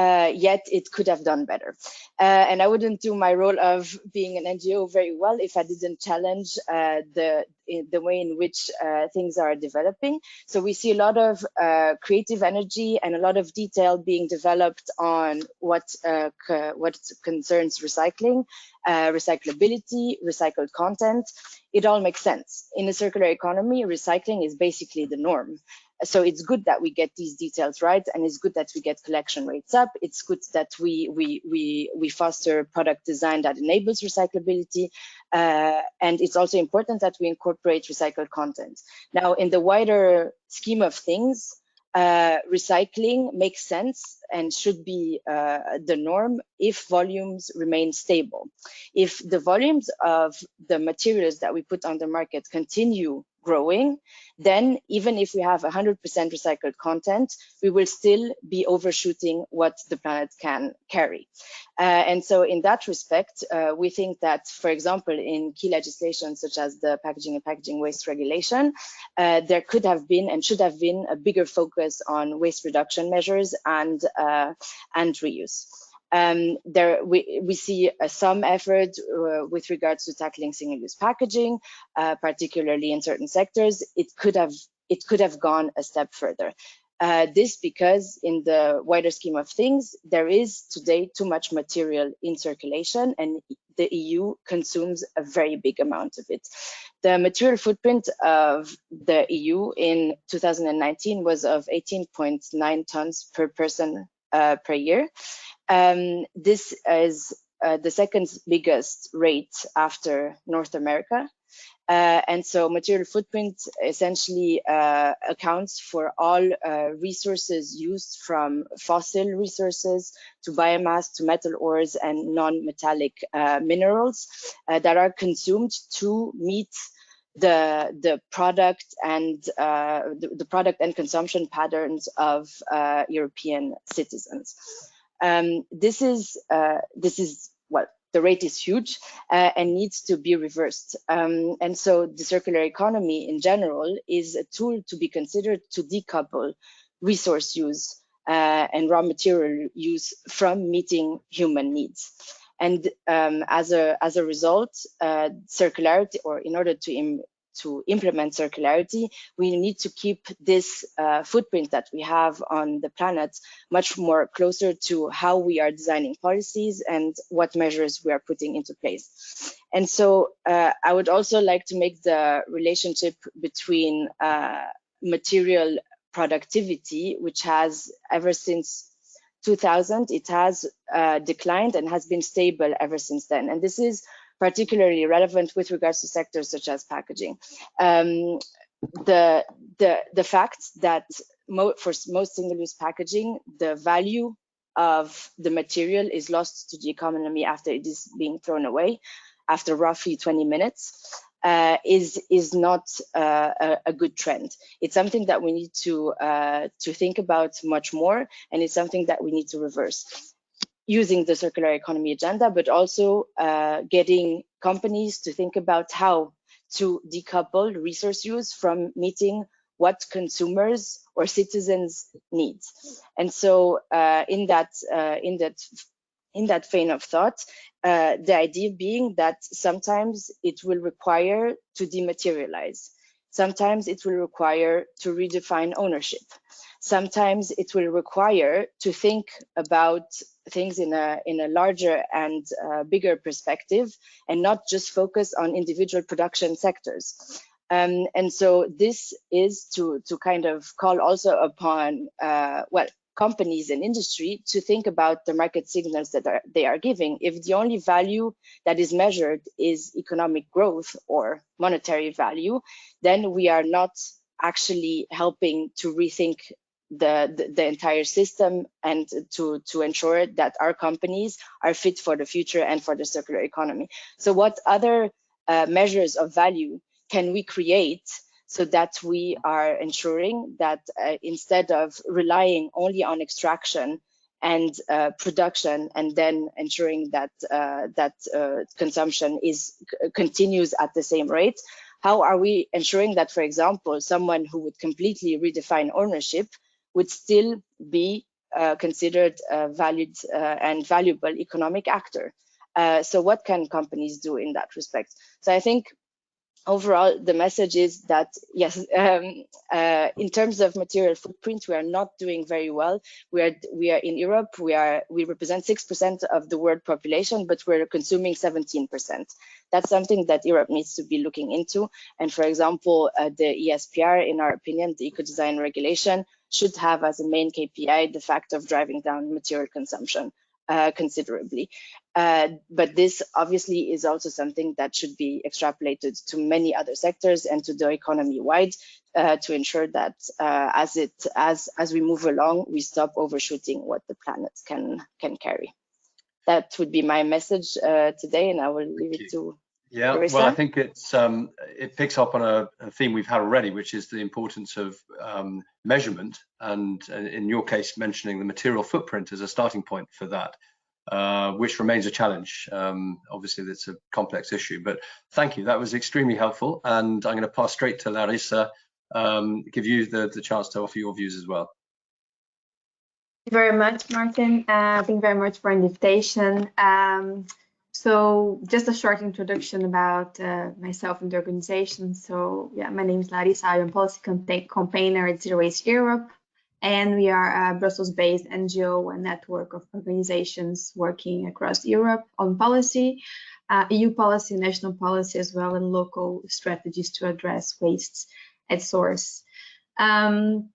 uh, yet it could have done better. Uh, and I wouldn't do my role of being an NGO very well if I didn't challenge uh, the the way in which uh, things are developing. So we see a lot of uh, creative energy and a lot of detail being developed on what uh, what concerns recycling, recyclability, recycled content. It all makes sense. In a circular economy, recycling is basically the norm so it's good that we get these details right and it's good that we get collection rates up it's good that we we we we foster product design that enables recyclability uh, and it's also important that we incorporate recycled content now in the wider scheme of things uh, recycling makes sense and should be uh, the norm if volumes remain stable. If the volumes of the materials that we put on the market continue growing, then even if we have 100% recycled content, we will still be overshooting what the planet can carry. Uh, and so in that respect, uh, we think that, for example, in key legislation such as the packaging and packaging waste regulation, uh, there could have been and should have been a bigger focus on waste reduction measures and, uh, and reuse. Um, there we, we see uh, some effort uh, with regards to tackling single-use packaging, uh, particularly in certain sectors. It could have it could have gone a step further. Uh, this because in the wider scheme of things, there is today too much material in circulation and the EU consumes a very big amount of it. The material footprint of the EU in 2019 was of 18.9 tons per person per year. Um, this is uh, the second biggest rate after North America. Uh, and so material footprint essentially uh, accounts for all uh, resources used from fossil resources to biomass to metal ores and non-metallic uh, minerals uh, that are consumed to meet the the product and uh, the, the, product and consumption patterns of European citizens. Um, this is this is what the rate is huge uh, and needs to be reversed. Um, and so the circular economy in general is a tool to be considered to decouple resource use uh, and raw material use from meeting human needs. And um, as a as a result, uh, circularity, or in order to to implement circularity, we need to keep this uh, footprint that we have on the planet much more closer to how we are designing policies and what measures we are putting into place. And so uh, I would also like to make the relationship between uh, material productivity, which has ever since 2000, it has uh, declined and has been stable ever since then. And this is particularly relevant with regards to sectors such as packaging. Um, the, the, the fact that mo for most single-use packaging, the value of the material is lost to the economy after it is being thrown away after roughly 20 minutes uh, is is not uh, a, a, good trend. It's something that we need to uh, to think about much more, and it's something that we need to reverse using the circular economy agenda, but also uh, getting companies to think about how to decouple resource use from meeting what consumers or citizens need. And so uh, in that uh, in that in that vein of thought, uh, the idea being that sometimes it will require to dematerialize. Sometimes it will require to redefine ownership. Sometimes it will require to think about things in a in a larger and uh, bigger perspective and not just focus on individual production sectors. Um, and so this is to to kind of call also upon uh, well companies and industry to think about the market signals that are, they are giving. If the only value that is measured is economic growth or monetary value, then we are not actually helping to rethink the, the, the, entire system and to, to ensure that our companies are fit for the future and for the circular economy. So what other uh, measures of value can we create so that we are ensuring that uh, instead of relying only on extraction and uh, production and then ensuring that uh, that uh, consumption is continues at the same rate, how are we ensuring that, for example, someone who would completely redefine ownership would still be uh, considered a valued uh, and valuable economic actor. So what can companies do in that respect? So I think overall the message is that yes um, uh, in terms of material footprint we are not doing very well. We are we are in europe. We are we represent six percent of the world population but we're consuming 17 percent. That's something that europe needs to be looking into. And for example uh, the espr in our opinion the eco design regulation should have as a main KPI the fact of driving down material consumption uh, considerably. Uh, but this obviously is also something that should be extrapolated to many other sectors and to the economy wide uh, to ensure that uh, as it as as we move along, we stop overshooting what the planet can can carry. That would be my message uh, today, and I will leave Thank it to yeah, well, I think it's um, it picks up on a, a, theme we've had already, which is the importance of um, measurement, and uh, in your case, mentioning the material footprint as a starting point for that, uh, which remains a challenge. Um, obviously, it's a complex issue, but thank you. That was extremely helpful, and I'm going to pass straight to Larissa, um, give you the, the chance to offer your views as well. Thank you very much, Martin. Uh, thank you very much for invitation. Um, so just a short introduction about uh, myself and the organization. So yeah, my name is Larissa. I'm policy campaigner at Zero Waste Europe. And we are a Brussels-based NGO and network of organizations working across Europe on policy, uh, EU policy, national policy, as well as local strategies to address wastes at source. Um,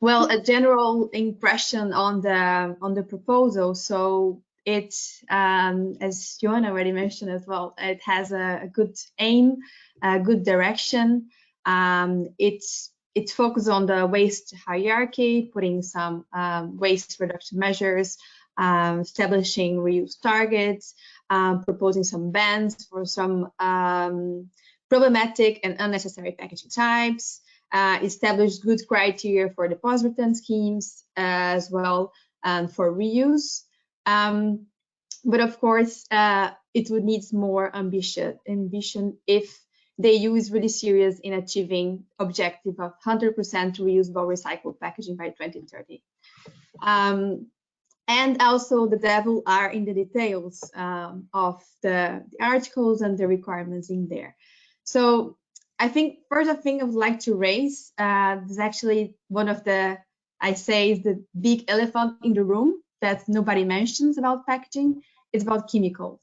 well, a general impression on the on the proposal. So it, um, as Johan already mentioned as well, it has a, a good aim, a good direction. Um, it's it's focused on the waste hierarchy, putting some um, waste reduction measures, um, establishing reuse targets, um, proposing some bans for some um, problematic and unnecessary packaging types, uh, establish good criteria for deposit return schemes as well and for reuse. Um, but of course, uh, it would need more ambition, ambition if the EU is really serious in achieving objective of 100% reusable recycled packaging by 2030. Um, and also the devil are in the details um, of the, the, articles and the requirements in there. So I think first thing I would like to raise uh, is actually one of the, I say, is the big elephant in the room that nobody mentions about packaging. It's about chemicals.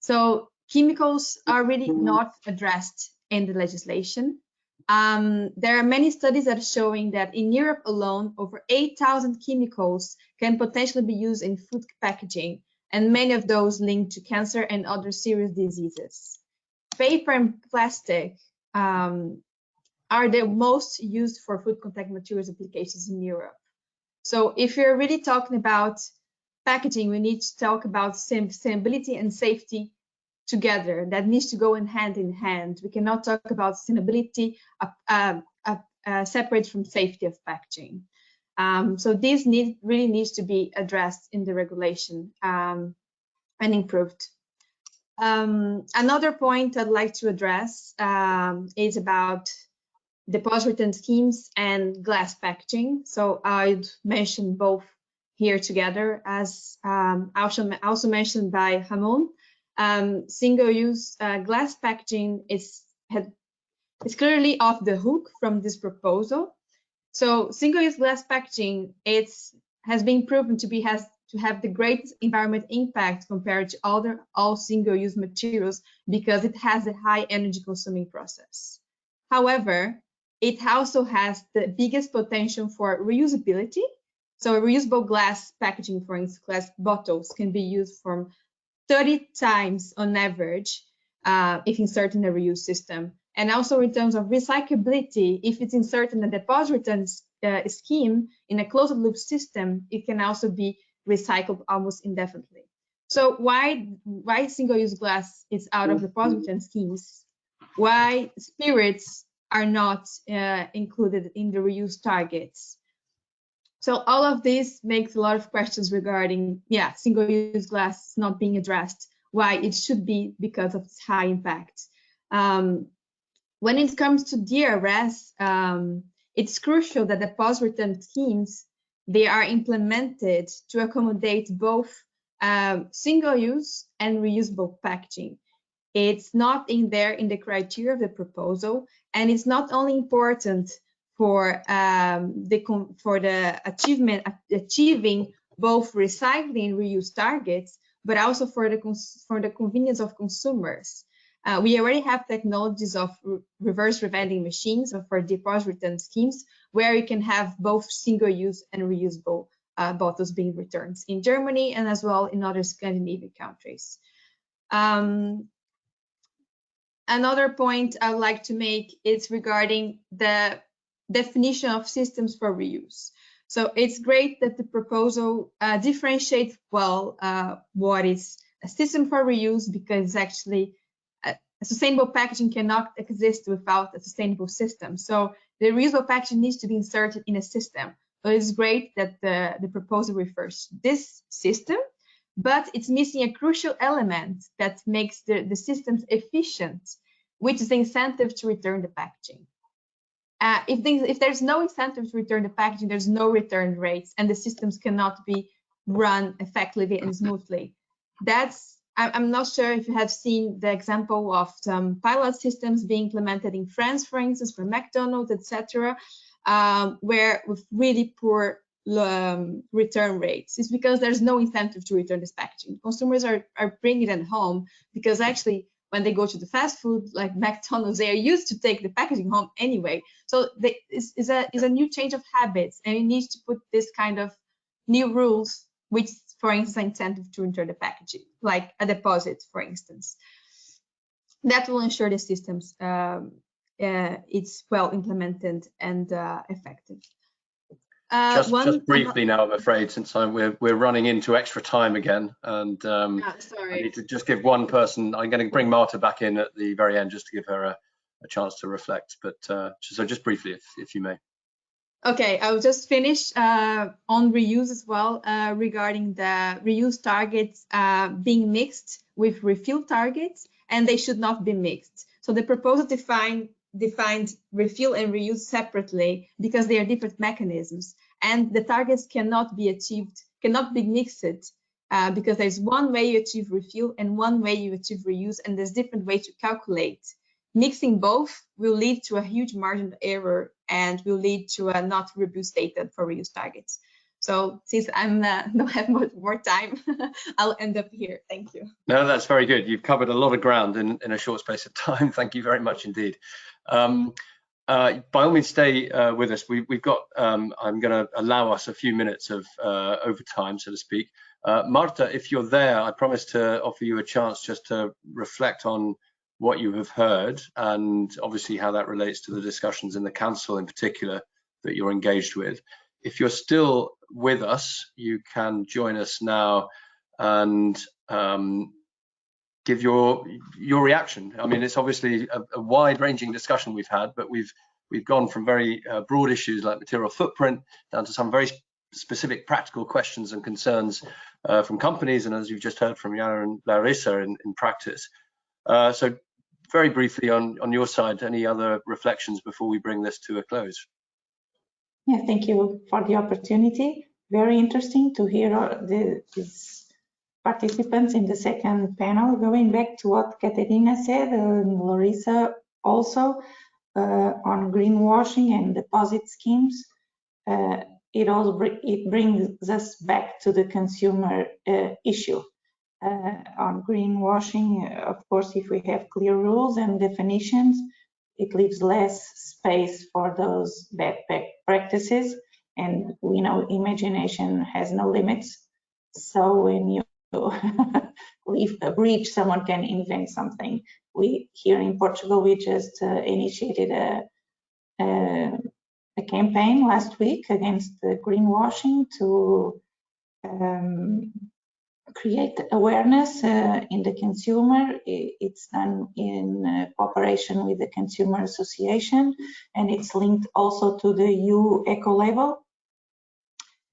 So chemicals are really not addressed in the legislation. Um, there are many studies that are showing that in Europe alone, over 8,000 chemicals can potentially be used in food packaging, and many of those linked to cancer and other serious diseases. Paper and plastic um, are the most used for food contact materials applications in Europe. So if you're really talking about packaging, we need to talk about sustainability and safety together. That needs to go in hand in hand. We cannot talk about sustainability uh, uh, uh, separate from safety of packaging. Um, so this need, really needs to be addressed in the regulation um, and improved. Um, another point I'd like to address um, is about deposit return schemes and glass packaging. So I'd mention both here together as um, also, also mentioned by Ramon. Um, single-use uh, glass packaging is had, is clearly off the hook from this proposal. So single-use glass packaging it's has been proven to be has to have the greatest environment impact compared to other all single-use materials because it has a high energy consuming process. However, it also has the biggest potential for reusability. So reusable glass packaging, for instance, glass bottles can be used from 30 times on average uh, if inserted in a reuse system. And also in terms of recyclability, if it's inserted in a deposit return uh, scheme in a closed loop system, it can also be recycled almost indefinitely. So why why single-use glass is out of the deposit return schemes? Why spirits are not uh, included in the reuse targets? So all of this makes a lot of questions regarding, yeah, single-use glass not being addressed, why it should be because of its high impact. Um, when it comes to DRS, um, it's crucial that the post-return schemes, they are implemented to accommodate both um, single-use and reusable packaging. It's not in there in the criteria of the proposal, and it's not only important for um, the for the achievement achieving both recycling and reuse targets, but also for the for the convenience of consumers. Uh, we already have technologies of re reverse revending machines or for deposit return schemes where you can have both single-use and reusable uh, bottles being returned in Germany and as well in other Scandinavian countries. Um, another point I'd like to make is regarding the definition of systems for reuse. So it's great that the proposal uh, differentiates well uh, what is a system for reuse because actually a, uh, sustainable packaging cannot exist without a sustainable system. So the reusable packaging needs to be inserted in a system. So it's great that the, the proposal refers to this system, but it's missing a crucial element that makes the, the systems efficient, which is the incentive to return the packaging. Uh, if, if there's no incentive to return the packaging, there's no return rates, and the systems cannot be run effectively and smoothly. That's I'm not sure if you have seen the example of some pilot systems being implemented in France, for instance, for McDonald's, etc., um, where with really poor um, return rates. is because there's no incentive to return this packaging. Consumers are, are bringing it home because actually when they go to the fast food like McDonald's, they are used to take the packaging home anyway. So they, it's, it's, a, it's a new change of habits and it needs to put this kind of new rules, which for instance, incentive to return the packaging, like a deposit, for instance. That will ensure the systems um, uh, it's well implemented and uh, effective. Uh, just, one, just, briefly now, I'm afraid, since I'm, we're we're running into extra time again, and um, oh, sorry. I need to just give one person. I'm going to bring Marta back in at the very end just to give her a, a chance to reflect. But uh, so just briefly, if if you may. Okay, I'll just finish uh, on reuse as well uh, regarding the reuse targets uh, being mixed with refill targets, and they should not be mixed. So the proposal define defined refill and reuse separately because they are different mechanisms and the targets cannot be achieved, cannot be mixed uh, because there's one way you achieve refill and one way you achieve reuse and there's different ways to calculate. Mixing both will lead to a huge margin of error and will lead to a not robust data for reuse targets. So since I'm uh, don't have much more time, I'll end up here. Thank you. No, that's very good. You've covered a lot of ground in, in a short space of time. Thank you very much indeed. Um, uh, by all means, stay uh, with us. We, have got, um, I'm going to allow us a few minutes of uh, overtime, so to speak. Uh, Marta, if you're there, I promise to offer you a chance just to reflect on what you have heard and obviously how that relates to the discussions in the council in particular that you're engaged with. If you're still with us, you can join us now and um, give your your reaction. I mean, it's obviously a, a wide-ranging discussion we've had, but we've we've gone from very uh, broad issues like material footprint down to some very specific practical questions and concerns uh, from companies, and as you've just heard from Yana and Larissa in, in practice. Uh, so, very briefly on on your side, any other reflections before we bring this to a close? Yeah, thank you for the opportunity. Very interesting to hear the, these participants in the second panel. Going back to what Caterina said, and Larissa also, uh, on greenwashing and deposit schemes, uh, it all it brings us back to the consumer uh, issue. Uh, on greenwashing, of course, if we have clear rules and definitions, it leaves less space for those bad practices. And we know imagination has no limits. So when you leave a breach someone can invent something. We here in portugal we just uh, initiated a, a, a campaign last week against the greenwashing to um, create awareness uh, in the consumer. It's done in uh, cooperation with the Consumer Association, and it's linked also to the EU Eco Label.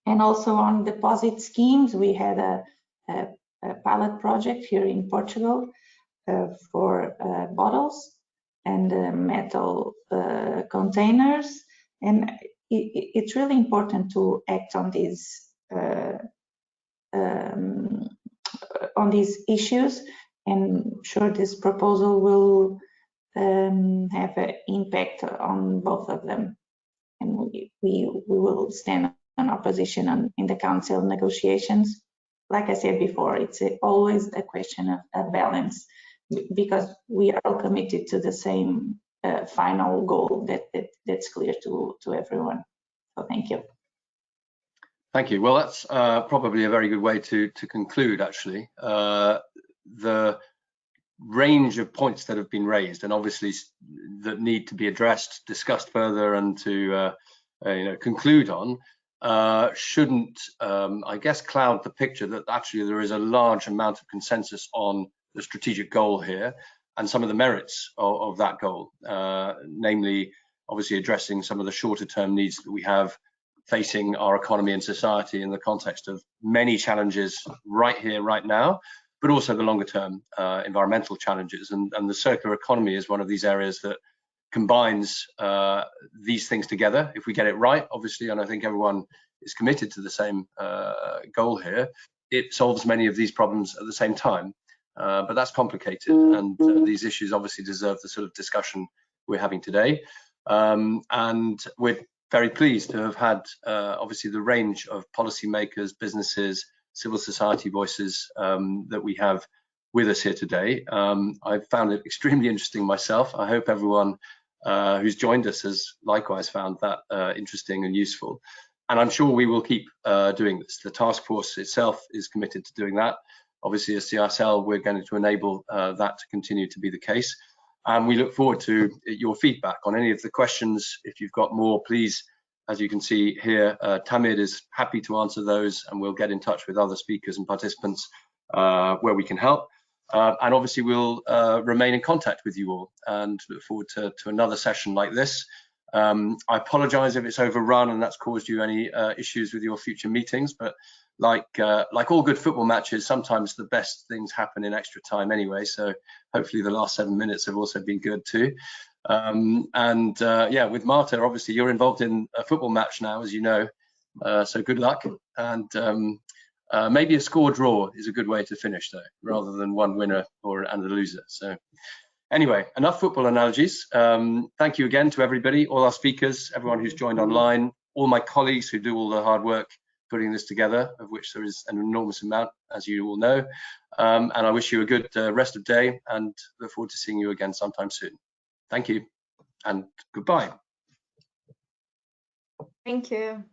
And also on deposit schemes, we had a, a, a pilot project here in Portugal uh, for uh, bottles and uh, metal uh, containers. And it, it's really important to act on these um, on these issues. And sure this proposal will um, have an impact on both of them. And we, we, will stand on our position on, in the council negotiations. Like I said before it's a, always a question of a balance because we are all committed to the same uh, final goal that, that that's clear to to everyone. So thank you Thank you. Well, that's uh, probably a very good way to to conclude. Actually, uh, the range of points that have been raised, and obviously that need to be addressed, discussed further, and to uh, uh you know conclude on, uh, shouldn't, um, I guess, cloud the picture that actually there is a large amount of consensus on the strategic goal here and some of the merits of, of that goal, uh, namely, obviously addressing some of the shorter term needs that we have facing our economy and society in the context of many challenges right here, right now, but also the longer term uh, environmental challenges. And, and, the circular economy is one of these areas that combines uh, these things together. If we get it right, obviously, and I think everyone is committed to the same uh, goal here, it solves many of these problems at the same time. Uh, but that's complicated, and uh, these issues obviously deserve the sort of discussion we're having today. Um, and we're very pleased to have had uh, obviously the range of policymakers, businesses, civil society voices um, that we have with us here today. Um, I've found it extremely interesting myself. I hope everyone uh, who's joined us has likewise found that uh, interesting and useful. and I'm sure we will keep uh, doing this. The task force itself is committed to doing that. Obviously, as CSL, we're going to enable uh, that to continue to be the case. And we look forward to your feedback on any of the questions. If you've got more, please, as you can see here, uh, Tamid is happy to answer those and we'll get in touch with other speakers and participants uh, where we can help. Uh, and obviously we'll uh, remain in contact with you all and look forward to, to another session like this. Um, I apologize if it's overrun and that's caused you any uh, issues with your future meetings, but like uh, like all good football matches, sometimes the best things happen in extra time anyway. So hopefully the last seven minutes have also been good too. Um, and uh, yeah, with Marta, obviously you're involved in a football match now, as you know. Uh, so good luck. And um, uh, maybe a score draw is a good way to finish though, rather than one winner or and a loser. So anyway, enough football analogies. Um, thank you again to everybody, all our speakers, everyone who's joined online, all my colleagues who do all the hard work putting this together, of which there is an enormous amount, as you all know. Um, and I wish you a good uh, rest of day and look forward to seeing you again sometime soon. Thank you and goodbye. Thank you.